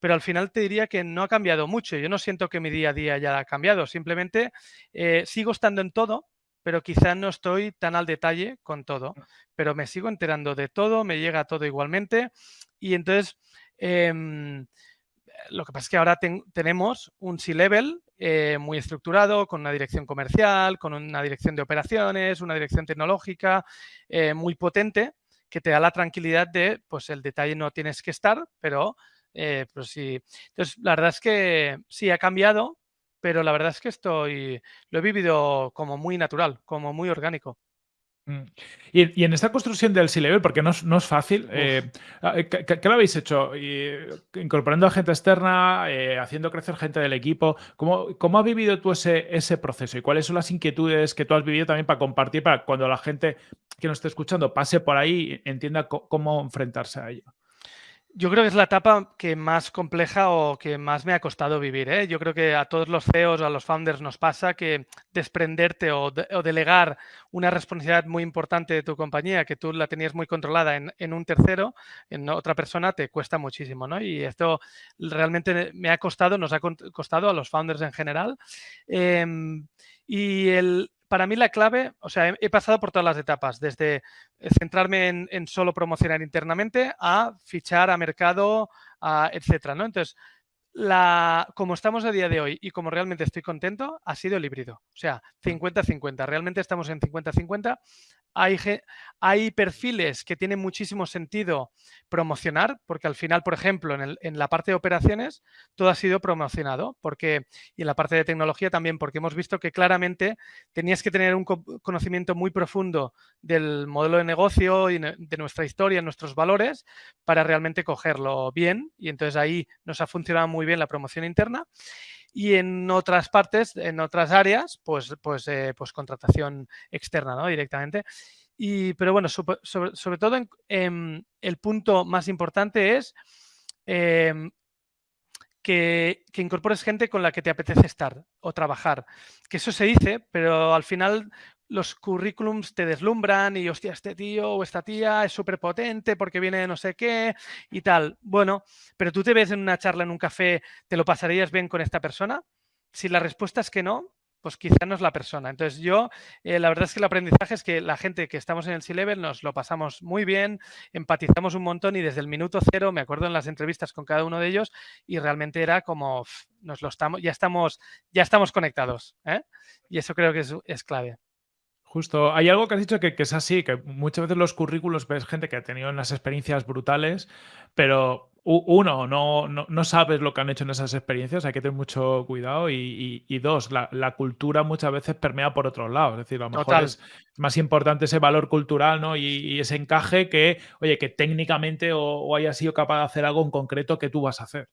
pero al final te diría que no ha cambiado mucho. Yo no siento que mi día a día haya cambiado, simplemente eh, sigo estando en todo, pero quizás no estoy tan al detalle con todo, mm. pero me sigo enterando de todo, me llega todo igualmente y entonces em, lo que pasa es que ahora tenemos un C-Level eh, muy estructurado, con una dirección comercial, con una dirección de operaciones, una dirección tecnológica eh, muy potente que te da la tranquilidad de, pues el detalle no tienes que estar, pero eh, pues sí. Entonces, la verdad es que sí, ha cambiado, pero la verdad es que estoy, lo he vivido como muy natural, como muy orgánico. Mm. Y, en esta construcción del C-Level, porque no, es fácil, eh, ah, eh, ¿qué, lo habéis hecho? incorporando a gente externa, haciendo crecer gente del equipo. ¿Cómo, cómo has vivido tú ese, ese proceso? ¿Y cuáles son las inquietudes que tú has vivido también para compartir, para cuando la gente que nos esté escuchando pase por ahí, entienda cómo enfrentarse a ello? Yo creo que es la etapa que más compleja o que más me ha costado vivir. ¿eh? Yo creo que a todos los CEOs, a los founders nos pasa que desprenderte o, delegar una responsabilidad muy importante de tu compañía, que tú la tenías muy controlada en, un tercero, en otra persona, te cuesta muchísimo. ¿no? Y esto realmente me ha costado, nos ha costado a los founders en general. Em, y el, para mí la clave, o sea, he, pasado por todas las etapas, desde eh, centrarme en, solo promocionar internamente a fichar a mercado, a, etcétera, ¿no? Entonces, la, como estamos a día de hoy y como realmente estoy contento, ha sido el híbrido. O sea, 50-50. Realmente estamos en 50-50 hay, perfiles que tienen muchísimo sentido promocionar, porque al final, por ejemplo, en, la parte de operaciones, todo ha sido promocionado, porque, y en la parte de tecnología también, porque hemos visto que claramente tenías que tener un conocimiento muy profundo del modelo de negocio y de nuestra historia, nuestros valores, para realmente cogerlo bien, y entonces ahí nos ha funcionado muy bien la promoción interna y en otras partes, en otras áreas, pues, pues, eh, pues contratación externa, ¿no? Directamente. Y, pero bueno, sobre, todo em, el punto más importante es em, que, que, incorpores gente con la que te apetece estar o trabajar. Que eso se dice, pero al final los currículums te deslumbran y, hostia, este tío o esta tía es súper potente porque viene de no sé qué y tal. Bueno, pero tú te ves en una charla, en un café, ¿te lo pasarías bien con esta persona? Si la respuesta es que no, pues quizá no es la persona. Entonces yo, eh, la verdad es que el aprendizaje es que la gente que estamos en el C-Level nos lo pasamos muy bien, empatizamos un montón y desde el minuto cero, me acuerdo en las entrevistas con cada uno de ellos y realmente era como, nos lo estamos, ya estamos, ya estamos conectados. ¿eh? Y eso creo que es clave. Justo, hay algo que has dicho que, es así, que muchas veces los currículos ves gente que ha tenido unas experiencias brutales, pero uno, no, no, sabes lo que han hecho en esas experiencias, hay que tener mucho cuidado. Y, dos, la, cultura muchas veces permea por otros lados. Es decir, a lo mejor es más importante ese valor cultural ¿no? y, ese encaje que, oye, que técnicamente o, o hayas sido capaz de hacer algo en concreto que tú vas a hacer.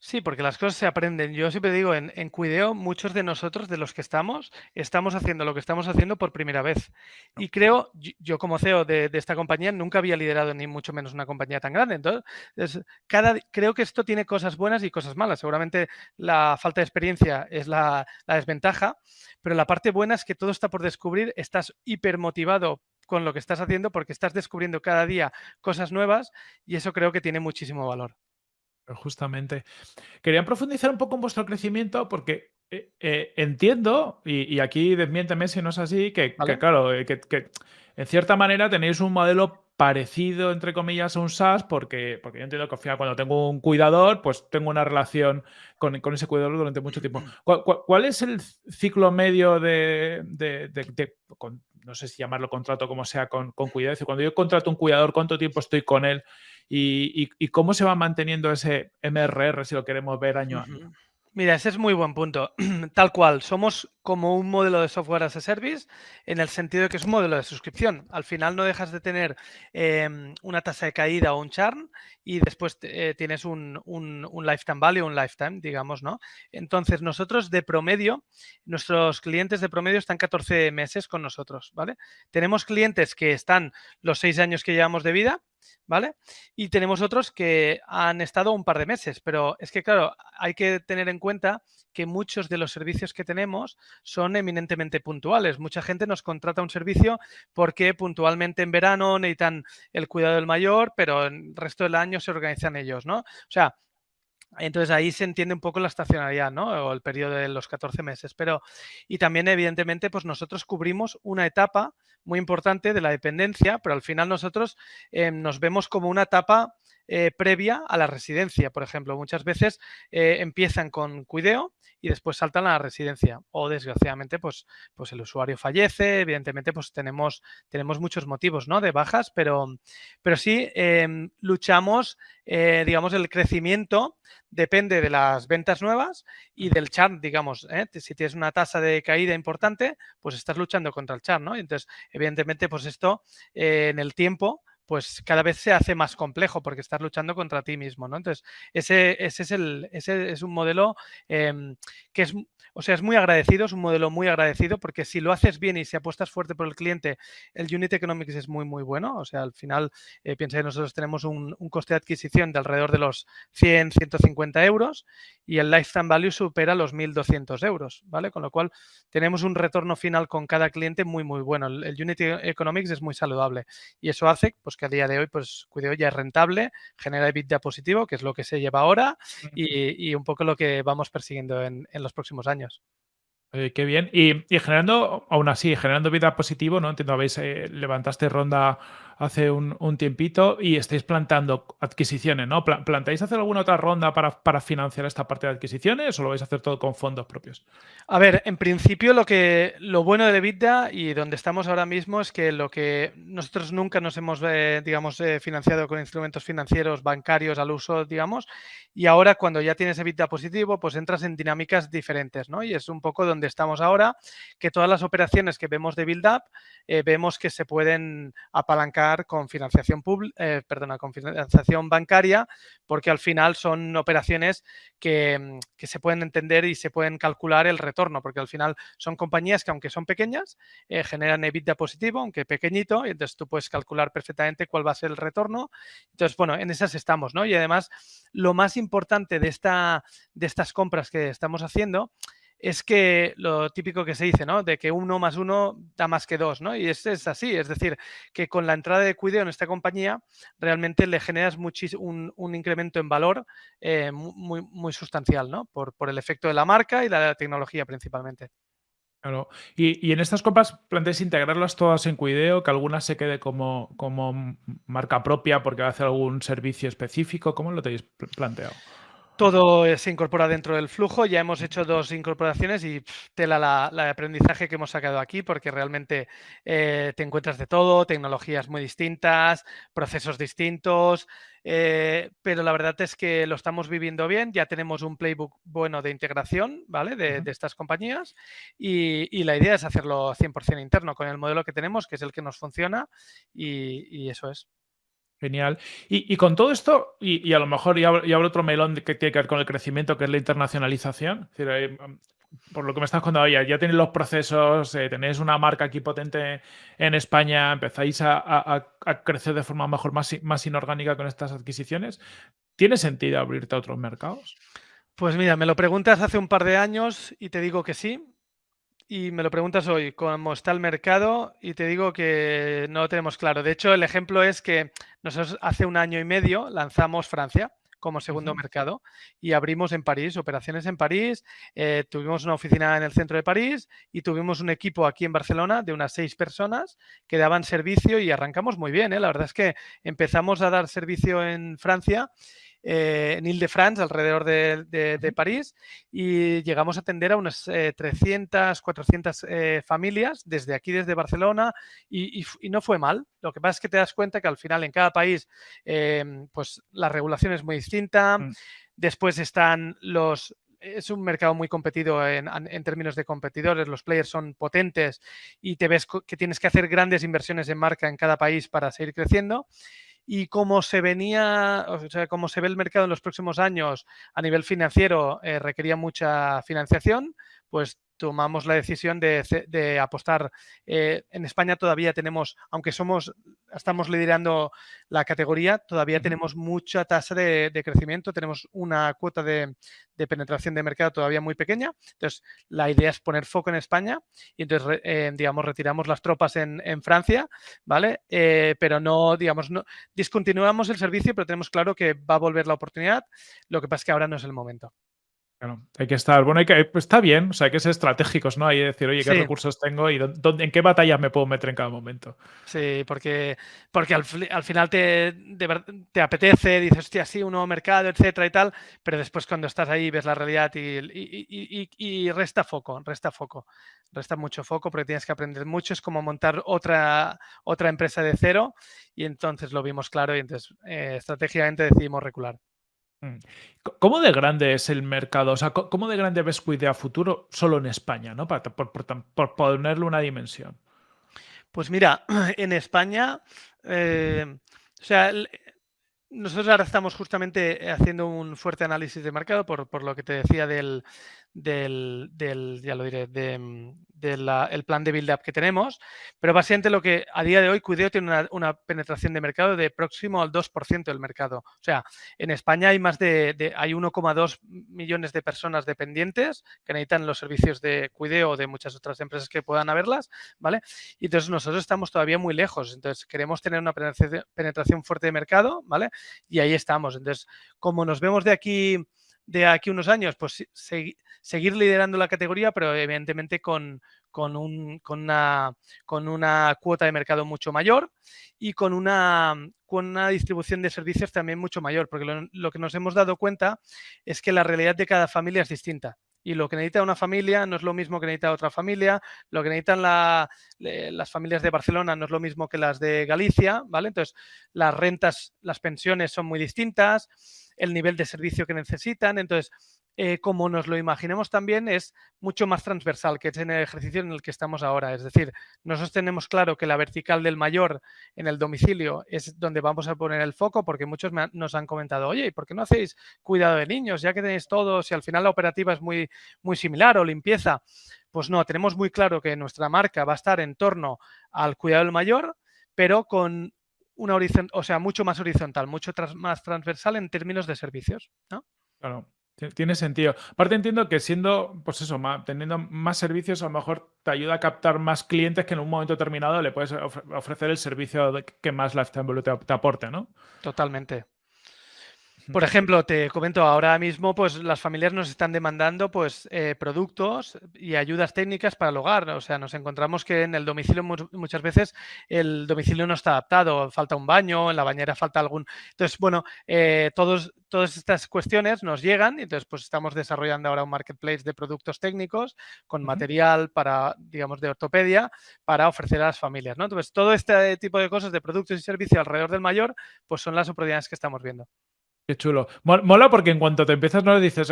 Sí, porque las cosas se aprenden. Yo siempre digo, en, en Cuideo, muchos de nosotros, de los que estamos, estamos haciendo lo que estamos haciendo por primera vez. Y creo, yo, como CEO de, esta compañía, nunca había liderado ni mucho menos una compañía tan grande. Entonces, cada, creo que esto tiene cosas buenas y cosas malas. Seguramente la falta de experiencia es la, la desventaja, pero la parte buena es que todo está por descubrir, estás hiper motivado con lo que estás haciendo porque estás descubriendo cada día cosas nuevas y eso creo que tiene muchísimo valor. Justamente. Quería profundizar un poco en vuestro crecimiento porque eh, eh, entiendo, y, aquí desmiénteme si no es así, que, claro, eh, que, en cierta manera tenéis un modelo parecido, entre comillas, a un SaaS, porque, porque yo entiendo que al final cuando tengo un cuidador, pues tengo una relación con, ese cuidador durante mucho tiempo. ¿Cuál, es el ciclo medio de, no sé si llamarlo contrato como sea, con, con cuidado? cuando yo contrato un cuidador, ¿cuánto tiempo estoy con él? Y, cómo se va manteniendo ese MRR si lo queremos ver año a año. Mira, ese es muy buen punto. Tal cual, somos como un modelo de software as a service en el sentido de que es un modelo de suscripción. Al final no dejas de tener em, una tasa de caída o un churn y después eh, tienes un, un, lifetime value, un lifetime, digamos, ¿no? Entonces, nosotros de promedio, nuestros clientes de promedio están 14 meses con nosotros, ¿vale? Tenemos clientes que están los seis años que llevamos de vida, ¿vale? Y tenemos otros que han estado un par de meses, pero es que, claro, hay que tener en cuenta que muchos de los servicios que tenemos son eminentemente puntuales. Mucha gente nos contrata un servicio porque puntualmente en verano necesitan el cuidado del mayor, pero el resto del año se organizan ellos, ¿no? O sea, entonces ahí se entiende un poco la estacionalidad, ¿no? O el periodo de los 14 meses. Pero, y también, evidentemente, pues nosotros cubrimos una etapa muy importante de la dependencia, pero al final nosotros em, nos vemos como una etapa eh, previa a la residencia, por ejemplo. Muchas veces eh, empiezan con cuideo y después saltan a la residencia. O desgraciadamente, pues, pues el usuario fallece. Evidentemente, pues tenemos, tenemos muchos motivos ¿no? de bajas, pero, pero sí em, luchamos, eh, digamos, el crecimiento depende de las ventas nuevas y del churn, digamos. Si tienes una tasa de caída importante, pues estás luchando contra el churn, ¿no? Entonces, evidentemente, pues esto en el tiempo pues cada vez se hace más complejo porque estás luchando contra ti mismo, ¿no? Entonces, ese, ese es, el, ese es un modelo em, que es, o sea, es muy agradecido, es un modelo muy agradecido porque si lo haces bien y si apuestas fuerte por el cliente, el Unit Economics es muy, muy bueno. O sea, al final, eh, piensa que nosotros tenemos un, coste de adquisición de alrededor de los 100, 150 euros y el Lifetime Value supera los 1.200 euros, ¿vale? Con lo cual, tenemos un retorno final con cada cliente muy, muy bueno. El, el Unity Economics es muy saludable y eso hace, pues, que a día de hoy, pues Cuideo ya es rentable, genera EBITDA positivo, que es lo que se lleva ahora y, un poco lo que vamos persiguiendo en, los próximos años. qué bien. Y, generando, aún así, generando vida positivo, ¿no? Entiendo, habéis, eh, levantaste ronda hace un, tiempito y estáis plantando adquisiciones, ¿no? ¿Planteáis hacer alguna otra ronda para, financiar esta parte de adquisiciones o lo vais a hacer todo con fondos propios? A ver, en principio lo que lo bueno de EBITDA y donde estamos ahora mismo es que lo que nosotros nunca nos hemos, eh, digamos, eh, financiado con instrumentos financieros bancarios al uso, digamos, y ahora cuando ya tienes EBITDA positivo, pues entras en dinámicas diferentes, ¿no? Y es un poco donde estamos ahora, que todas las operaciones que vemos de build-up, eh, vemos que se pueden apalancar con financiación, eh, perdona, con financiación bancaria, porque al final son operaciones que, mm, que, se pueden entender y se pueden calcular el retorno, porque al final son compañías que aunque son pequeñas, eh, generan EBITDA positivo, aunque pequeñito, y entonces tú puedes calcular perfectamente cuál va a ser el retorno. Entonces, bueno, en esas estamos, ¿no? Y además, lo más importante de, esta, de estas compras que estamos haciendo es que lo típico que se dice, ¿no? De que uno más uno da más que dos, ¿no? Y es, es así, es decir, que con la entrada de Cuideo en esta compañía realmente le generas un, un, incremento en valor eh, muy, muy sustancial, ¿no? Por, por, el efecto de la marca y la, tecnología principalmente. Claro. Y, en estas compras planteáis integrarlas todas en Cuideo, que alguna se quede como, como marca propia porque va a hacer algún servicio específico. ¿Cómo lo tenéis planteado? Todo se incorpora dentro del flujo. Ya hemos hecho dos incorporaciones y tela la, aprendizaje que hemos sacado aquí porque realmente eh, te encuentras de todo, tecnologías muy distintas, procesos distintos, eh, pero la verdad es que lo estamos viviendo bien. Ya tenemos un playbook bueno de integración ¿vale? de, estas compañías y, la idea es hacerlo 100% interno con el modelo que tenemos, que es el que nos funciona y eso es. Genial. Y, con todo esto, y, a lo mejor ya abro, otro melón que tiene que ver con el crecimiento, que es la internacionalización. por lo que me estás contando, ya, ya tenéis los procesos, eh, tenéis una marca aquí potente en España, empezáis a, crecer de forma mejor más, más inorgánica con estas adquisiciones. ¿Tiene sentido abrirte a otros mercados? Pues mira, me lo preguntas hace un par de años y te digo que sí y me lo preguntas hoy, cómo está el mercado, y te digo que no lo tenemos claro. De hecho, el ejemplo es que nosotros hace un año y medio lanzamos Francia como segundo mercado y abrimos en París, operaciones en París, eh, tuvimos una oficina en el centro de París y tuvimos un equipo aquí en Barcelona de unas seis personas que daban servicio y arrancamos muy bien. ¿eh? La verdad es que empezamos a dar servicio en Francia eh, en Ile-de-France, alrededor de, París, y llegamos a atender a unas 300, eh, 400 eh, familias desde aquí, desde Barcelona, y, no fue mal. Lo que pasa es que te das cuenta que al final en cada país, pues la regulación es muy distinta. Mm. Después están los, es un mercado muy competido en, en, términos de competidores, los players son potentes y te ves que tienes que hacer grandes inversiones en marca en cada país para seguir creciendo y como se venía, o sea, como se ve el mercado en los próximos años a nivel financiero, eh, requería mucha financiación, pues tomamos la decisión de, apostar. Eh, en España todavía tenemos, aunque somos, estamos liderando la categoría, todavía tenemos mucha tasa de, crecimiento, tenemos una cuota de, penetración de mercado todavía muy pequeña. Entonces, la idea es poner foco en España y entonces, eh, digamos, retiramos las tropas en, Francia, ¿vale? Eh, pero no, digamos, no discontinuamos el servicio, pero tenemos claro que va a volver la oportunidad. Lo que pasa es que ahora no es el momento hay que estar, bueno, hay que, pues está bien, o sea, hay que ser estratégicos, ¿no? Hay que decir, oye, ¿qué recursos tengo y dónde, en qué batallas me puedo meter en cada momento? Sí, porque, porque al, final te, te apetece, dices, hostia, sí, un nuevo mercado, etcétera y tal, pero después cuando estás ahí ves la realidad y, y, resta foco, resta foco, resta mucho foco porque tienes que aprender mucho, es como montar otra, otra empresa de cero y entonces lo vimos claro y entonces eh, estratégicamente decidimos recular. Mm. ¿Cómo de grande es el mercado? O sea, ¿cómo de grande ves Cuidea futuro solo en España, ¿no? Por, ponerle una dimensión. Pues mira, en España, eh, o sea, nosotros ahora estamos justamente haciendo un fuerte análisis de mercado por lo que te decía del, del, del ya lo diré, de, del plan de build-up que tenemos, pero básicamente lo que a día de hoy Cuideo tiene una, penetración de mercado de próximo al 2% del mercado. O sea, en España hay más de, hay 1,2 millones de personas dependientes que necesitan los servicios de Cuideo o de muchas otras empresas que puedan haberlas, ¿vale? Y entonces nosotros estamos todavía muy lejos, entonces queremos tener una penetración fuerte de mercado, ¿vale? Y ahí estamos. Entonces, como nos vemos de aquí de aquí unos años, pues seguir liderando la categoría, pero evidentemente con, con, un, con, una, cuota de mercado mucho mayor y con una, con una distribución de servicios también mucho mayor, porque lo, que nos hemos dado cuenta es que la realidad de cada familia es distinta. Y lo que necesita una familia no es lo mismo que necesita otra familia, lo que necesitan las familias de Barcelona no es lo mismo que las de Galicia, ¿vale? Entonces, las rentas, las pensiones son muy distintas, el nivel de servicio que necesitan. Entonces, eh, como nos lo imaginemos también, es mucho más transversal, que es en el ejercicio en el que estamos ahora. Es decir, nosotros tenemos claro que la vertical del mayor en el domicilio es donde vamos a poner el foco, porque muchos nos han comentado, oye, ¿por qué no hacéis cuidado de niños? Ya que tenéis todo, si al final la operativa es muy, muy similar o limpieza. Pues no, tenemos muy claro que nuestra marca va a estar en torno al cuidado del mayor, pero con una o sea, mucho más horizontal, mucho más transversal en términos de servicios, ¿no? Claro. Tiene sentido. Aparte entiendo que siendo, pues eso, teniendo más servicios, a lo mejor te ayuda a captar más clientes que en un momento determinado le puedes ofrecer el servicio que más Lifetime te, te aporte, ¿no? Totalmente. Por ejemplo, te comento ahora mismo, pues las familias nos están demandando pues eh, productos y ayudas técnicas para el hogar. O sea, nos encontramos que en el domicilio muchas veces el domicilio no está adaptado, falta un baño, en la bañera falta algún. Entonces, bueno, eh, todos, todas estas cuestiones nos llegan y entonces pues estamos desarrollando ahora un marketplace de productos técnicos con material para, digamos, de ortopedia para ofrecer a las familias. ¿no? Entonces, todo este tipo de cosas de productos y servicios alrededor del mayor, pues son las oportunidades que estamos viendo. Qué chulo. Mola porque en cuanto te empiezas, no dices,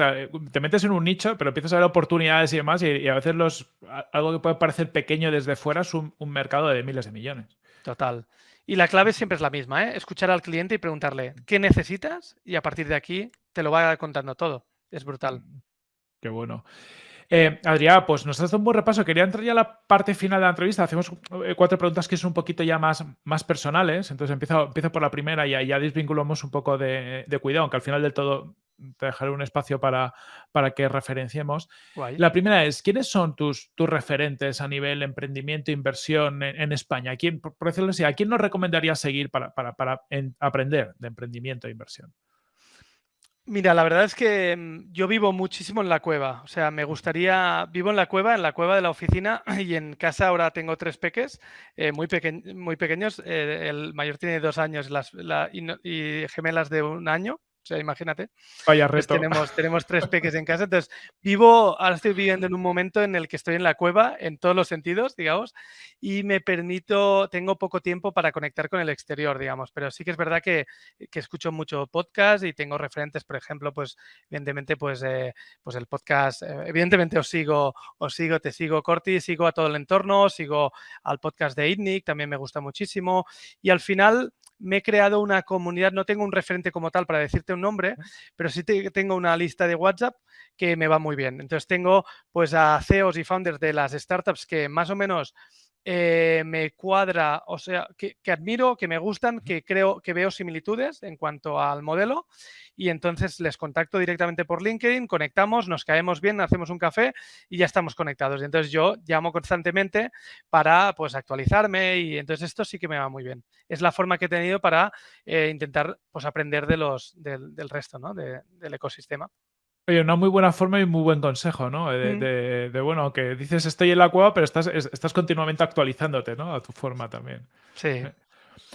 te metes en un nicho, pero empiezas a ver oportunidades y demás, y, a veces los, algo que puede parecer pequeño desde fuera es un, mercado de miles de millones. Total. Y la clave siempre es la misma, ¿eh? escuchar al cliente y preguntarle qué necesitas y a partir de aquí te lo va contando todo. Es brutal. Qué bueno. Eh, Adrián, pues nos has dado un buen repaso. Quería entrar ya a la parte final de la entrevista. Hacemos eh, cuatro preguntas que son un poquito ya más, más personales. Entonces empiezo, empiezo por la primera y ya, ya desvinculamos un poco de, cuidado, aunque al final del todo te dejaré un espacio para, para que referenciemos. La primera es, ¿quiénes son tus, tus referentes a nivel emprendimiento e inversión en, España? ¿A quién, por decirlo así, ¿a quién nos recomendarías seguir para, para, para aprender de emprendimiento e inversión? Mira, la verdad es que mm, yo vivo muchísimo en la cueva. O sea, me gustaría, vivo en la cueva, en la cueva de la oficina y en casa ahora tengo tres peques eh, muy, muy pequeños. Eh, el mayor tiene dos años las, y, gemelas de un año. O sea, imagínate. Vaya Pues tenemos tres peques en casa. Entonces, vivo, ahora estoy viviendo en un momento en el que estoy en la cueva, en todos los sentidos, digamos, y me permito, tengo poco tiempo para conectar con el exterior, digamos, pero sí que es verdad que, que escucho mucho podcast y tengo referentes, por ejemplo, pues, evidentemente, pues, eh, pues el podcast, eh, evidentemente os sigo, os sigo, te sigo, Corti, sigo a todo el entorno, sigo al podcast de ITNIC, también me gusta muchísimo, y al final me he creado una comunidad, no tengo un referente como tal para decirte un nombre, pero sí te- tengo una lista de WhatsApp que me va muy bien. Entonces tengo pues a CEOs y founders de las startups que más o menos eh, me cuadra, o sea, que, que admiro, que me gustan, que creo que veo similitudes en cuanto al modelo y entonces les contacto directamente por LinkedIn, conectamos, nos caemos bien, hacemos un café y ya estamos conectados. Y entonces yo llamo constantemente para pues actualizarme y entonces esto sí que me va muy bien. Es la forma que he tenido para eh, intentar pues aprender de los, del, del resto ¿no? de- del ecosistema. Oye, una muy buena forma y muy buen consejo, ¿no? De, Mm. de- de, bueno, que dices estoy en la cueva, pero estás, es- estás continuamente actualizándote, ¿no? A tu forma también. Sí. Eh,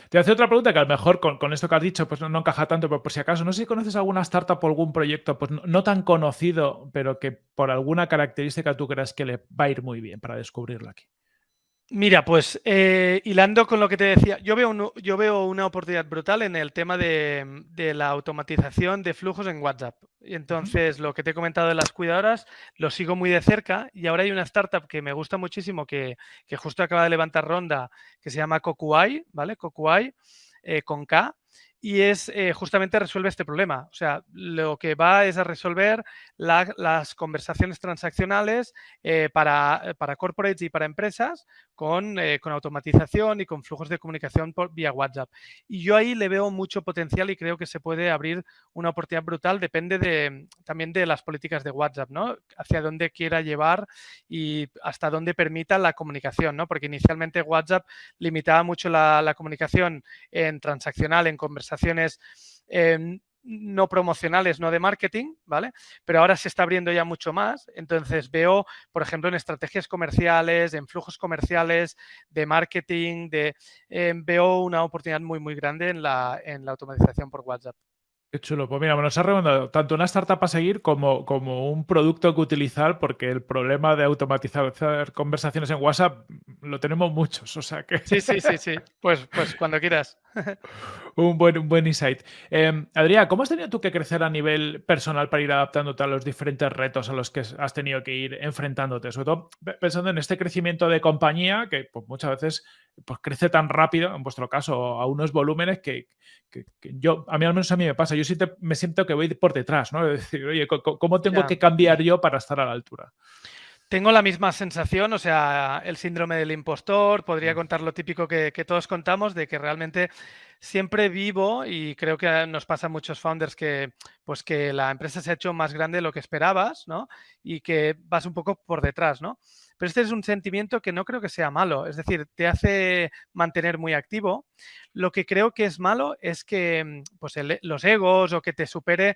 Te hace otra pregunta que a lo mejor con, con esto que has dicho pues no, no encaja tanto, pero por si acaso, no sé si conoces alguna startup o algún proyecto pues no, no tan conocido, pero que por alguna característica tú creas que le va a ir muy bien para descubrirlo aquí. Mira, pues eh, hilando con lo que te decía, yo veo, un- yo veo una oportunidad brutal en el tema de, de la automatización de flujos en WhatsApp. Y entonces, lo que te he comentado de las cuidadoras, lo sigo muy de cerca y ahora hay una startup que me gusta muchísimo, que, que justo acaba de levantar ronda, que se llama Kokuai, ¿vale? Kokuai, eh, con K. Y es eh, justamente resuelve este problema. O sea, lo que va es a resolver la- las conversaciones transaccionales eh, para, para corporates y para empresas con, eh, con automatización y con flujos de comunicación por, vía WhatsApp. Y yo ahí le veo mucho potencial y creo que se puede abrir una oportunidad brutal. Depende de, también de las políticas de WhatsApp, ¿no? Hacia dónde quiera llevar y hasta dónde permita la comunicación, ¿no? Porque inicialmente WhatsApp limitaba mucho la, la comunicación en transaccional, en conversaciones eh, no promocionales, no de marketing, ¿vale? Pero ahora se está abriendo ya mucho más. Entonces veo, por ejemplo, en estrategias comerciales, en flujos comerciales, de marketing, de, eh, veo una oportunidad muy, muy grande en la, en la automatización por WhatsApp. Qué chulo. Pues mira, me nos ha recomendado tanto una startup a seguir como, como un producto que utilizar, porque el problema de automatizar conversaciones en WhatsApp lo tenemos muchos. O sea que Sí, sí, sí, sí. Pues, pues cuando quieras. Un, buen, un buen insight. Eh, Adrián, ¿cómo has tenido tú que crecer a nivel personal para ir adaptándote a los diferentes retos a los que has tenido que ir enfrentándote? Sobre todo pe- pensando en este crecimiento de compañía que pues, muchas veces pues, crece tan rápido, en vuestro caso, a unos volúmenes que, que- que yo, a mí al menos a mí me pasa, yo sí te- me siento que voy por detrás, ¿no? Es decir, oye, ¿cómo tengo Ya. que cambiar yo para estar a la altura? Tengo la misma sensación, o sea, el síndrome del impostor, podría Mm. contar lo típico que, que todos contamos, de que realmente siempre vivo y creo que nos pasa a muchos founders que, pues que la empresa se ha hecho más grande de lo que esperabas, ¿no? Y que vas un poco por detrás, ¿no? Pero este es un sentimiento que no creo que sea malo, es decir, te hace mantener muy activo. Lo que creo que es malo es que mm, pues los egos o que te supere,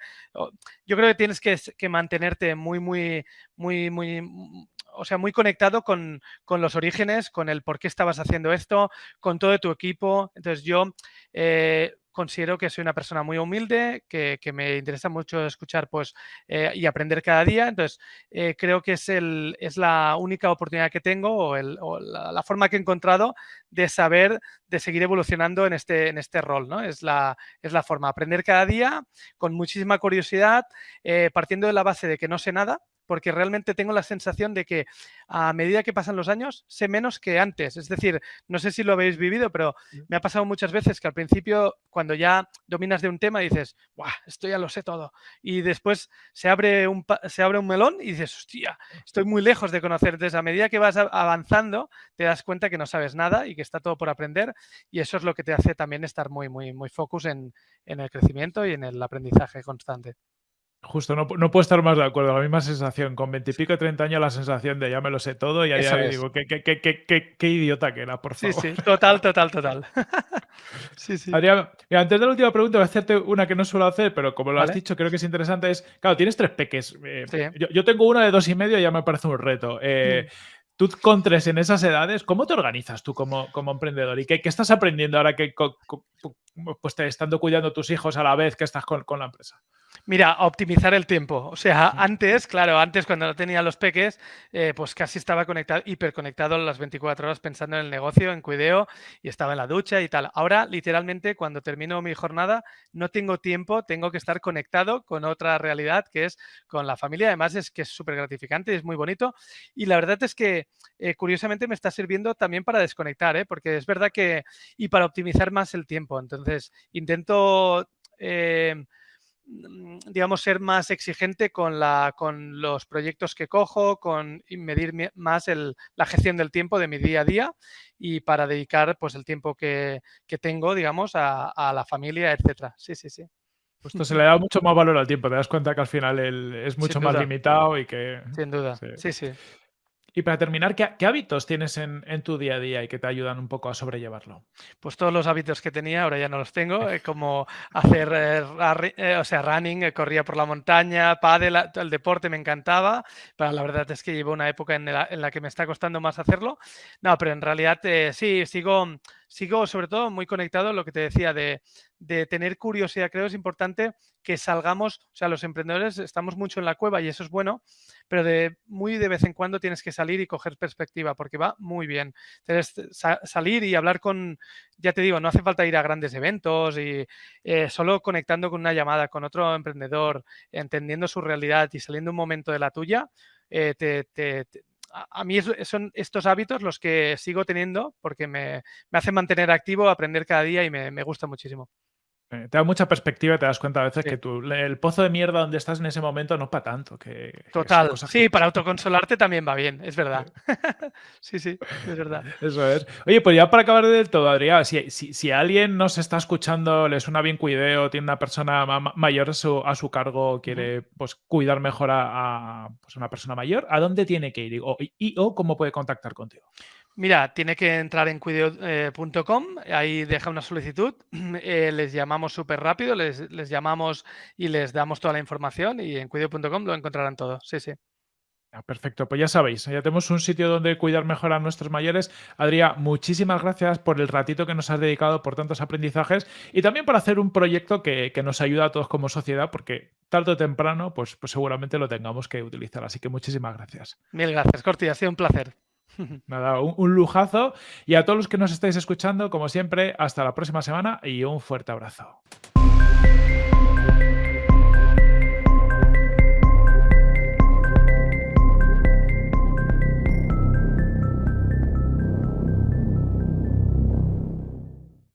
yo creo que tienes que mantenerte muy, muy, muy, muy, mm, o sea, muy conectado con, con los orígenes, con el por qué estabas haciendo esto, con todo tu equipo. Entonces yo eh, considero que soy una persona muy humilde, que, que me interesa mucho escuchar pues, eh, y aprender cada día. Entonces eh, creo que es, el, es la única oportunidad que tengo o, la forma que he encontrado de saber, de seguir evolucionando en este, en este rol. ¿no? Es, la, es la forma, aprender cada día con muchísima curiosidad, eh, partiendo de la base de que no sé nada, porque realmente tengo la sensación de que a medida que pasan los años sé menos que antes. Es decir, no sé si lo habéis vivido, pero me ha pasado muchas veces que al principio, cuando ya dominas de un tema, dices, ¡guau! Esto ya lo sé todo. Y después se abre un, se abre un melón y dices, hostia, estoy muy lejos de conocer. Entonces, a medida que vas avanzando, te das cuenta que no sabes nada y que está todo por aprender. Y eso es lo que te hace también estar muy, muy, muy focus en, en el crecimiento y en el aprendizaje constante. Justo, no, no puedo estar más de acuerdo. La misma sensación. Con 20 y pico, 30 años, la sensación de ya me lo sé todo y a día Eso de hoy es. digo, ¿qué, qué, qué, qué, idiota que era, por Sí, favor. sí, total, total, total. sí, sí. Adrián, mira, antes de la última pregunta, voy a hacerte una que no suelo hacer, pero como lo has dicho, creo que es interesante. Es, claro, tienes tres peques. eh, Sí. yo, yo tengo uno de dos y medio y ya me parece un reto. Eh, tú con tres en esas edades, ¿cómo te organizas tú como, como emprendedor? ¿Y qué, qué, estás aprendiendo ahora que pues, te estando cuidando tus hijos a la vez que estás con, con la empresa? Mira, optimizar el tiempo. O sea, antes, claro, antes cuando no tenía los peques, eh, pues casi estaba conectado, hiperconectado las 24 horas pensando en el negocio, en cuideo, y estaba en la ducha y tal. Ahora, literalmente, cuando termino mi jornada, no tengo tiempo, tengo que estar conectado con otra realidad que es con la familia. Además, es que es súper gratificante, es muy bonito. Y la verdad es que, eh, curiosamente, me está sirviendo también para desconectar, ¿eh? porque es verdad que, y para optimizar más el tiempo. Entonces, intento... Eh, digamos, ser más exigente con, la, con los proyectos que cojo, con medir más el, la gestión del tiempo de mi día a día y para dedicar pues, el tiempo que, que tengo, digamos, a, a, la familia, etcétera. Sí, sí, sí. Justo se le da mucho más valor al tiempo, te das cuenta que al final es mucho más limitado y que... Sin duda, sí, sí. sí. Y para terminar, ¿qué, hábitos tienes en, tu día a día y que te ayudan un poco a sobrellevarlo? Pues todos los hábitos que tenía, ahora ya no los tengo, eh, como hacer, eh, eh, o sea, running, corría por la montaña, pádel, el deporte me encantaba, pero la verdad es que llevo una época en la, en la que me está costando más hacerlo. No, pero en realidad sí, sigo sigo sobre todo muy conectado a lo que te decía de, tener curiosidad. Creo que es importante que salgamos, o sea, los emprendedores estamos mucho en la cueva y eso es bueno, pero de muy de vez en cuando tienes que salir y coger perspectiva porque va muy bien. Tienes salir y hablar con, ya te digo, no hace falta ir a grandes eventos y eh, solo conectando con una llamada con otro emprendedor, entendiendo su realidad y saliendo un momento de la tuya, eh, te a, mí son estos hábitos los que sigo teniendo porque me, hacen mantener activo, aprender cada día y me gusta muchísimo. Eh, te da mucha perspectiva y te das cuenta a veces que tú, el pozo de mierda donde estás en ese momento no es para tanto. Que, Total. sí, para autoconsolarte también va bien, es verdad. sí, sí, es verdad. Eso es. Oye, pues ya para acabar del todo, Adrián, si, si, alguien nos está escuchando, le suena bien cuideo, tiene una persona mayor a su, cargo, quiere pues, cuidar mejor a, pues, una persona mayor, ¿a dónde tiene que ir? y, o cómo puede contactar contigo? Mira, tiene que entrar en cuideo.com, ahí deja una solicitud, eh, les llamamos súper rápido, les, llamamos y les damos toda la información y en cuideo.com lo encontrarán todo. Sí, sí. Ah, perfecto, pues ya sabéis, ya tenemos un sitio donde cuidar mejor a nuestros mayores. Adrián, muchísimas gracias por el ratito que nos has dedicado, por tantos aprendizajes y también por hacer un proyecto que, nos ayuda a todos como sociedad, porque tarde o temprano, pues, pues seguramente lo tengamos que utilizar. Así que muchísimas gracias. Mil gracias, Corti, ha sido un placer. Nada, un, lujazo. Y a todos los que nos estáis escuchando, como siempre, hasta la próxima semana y un fuerte abrazo.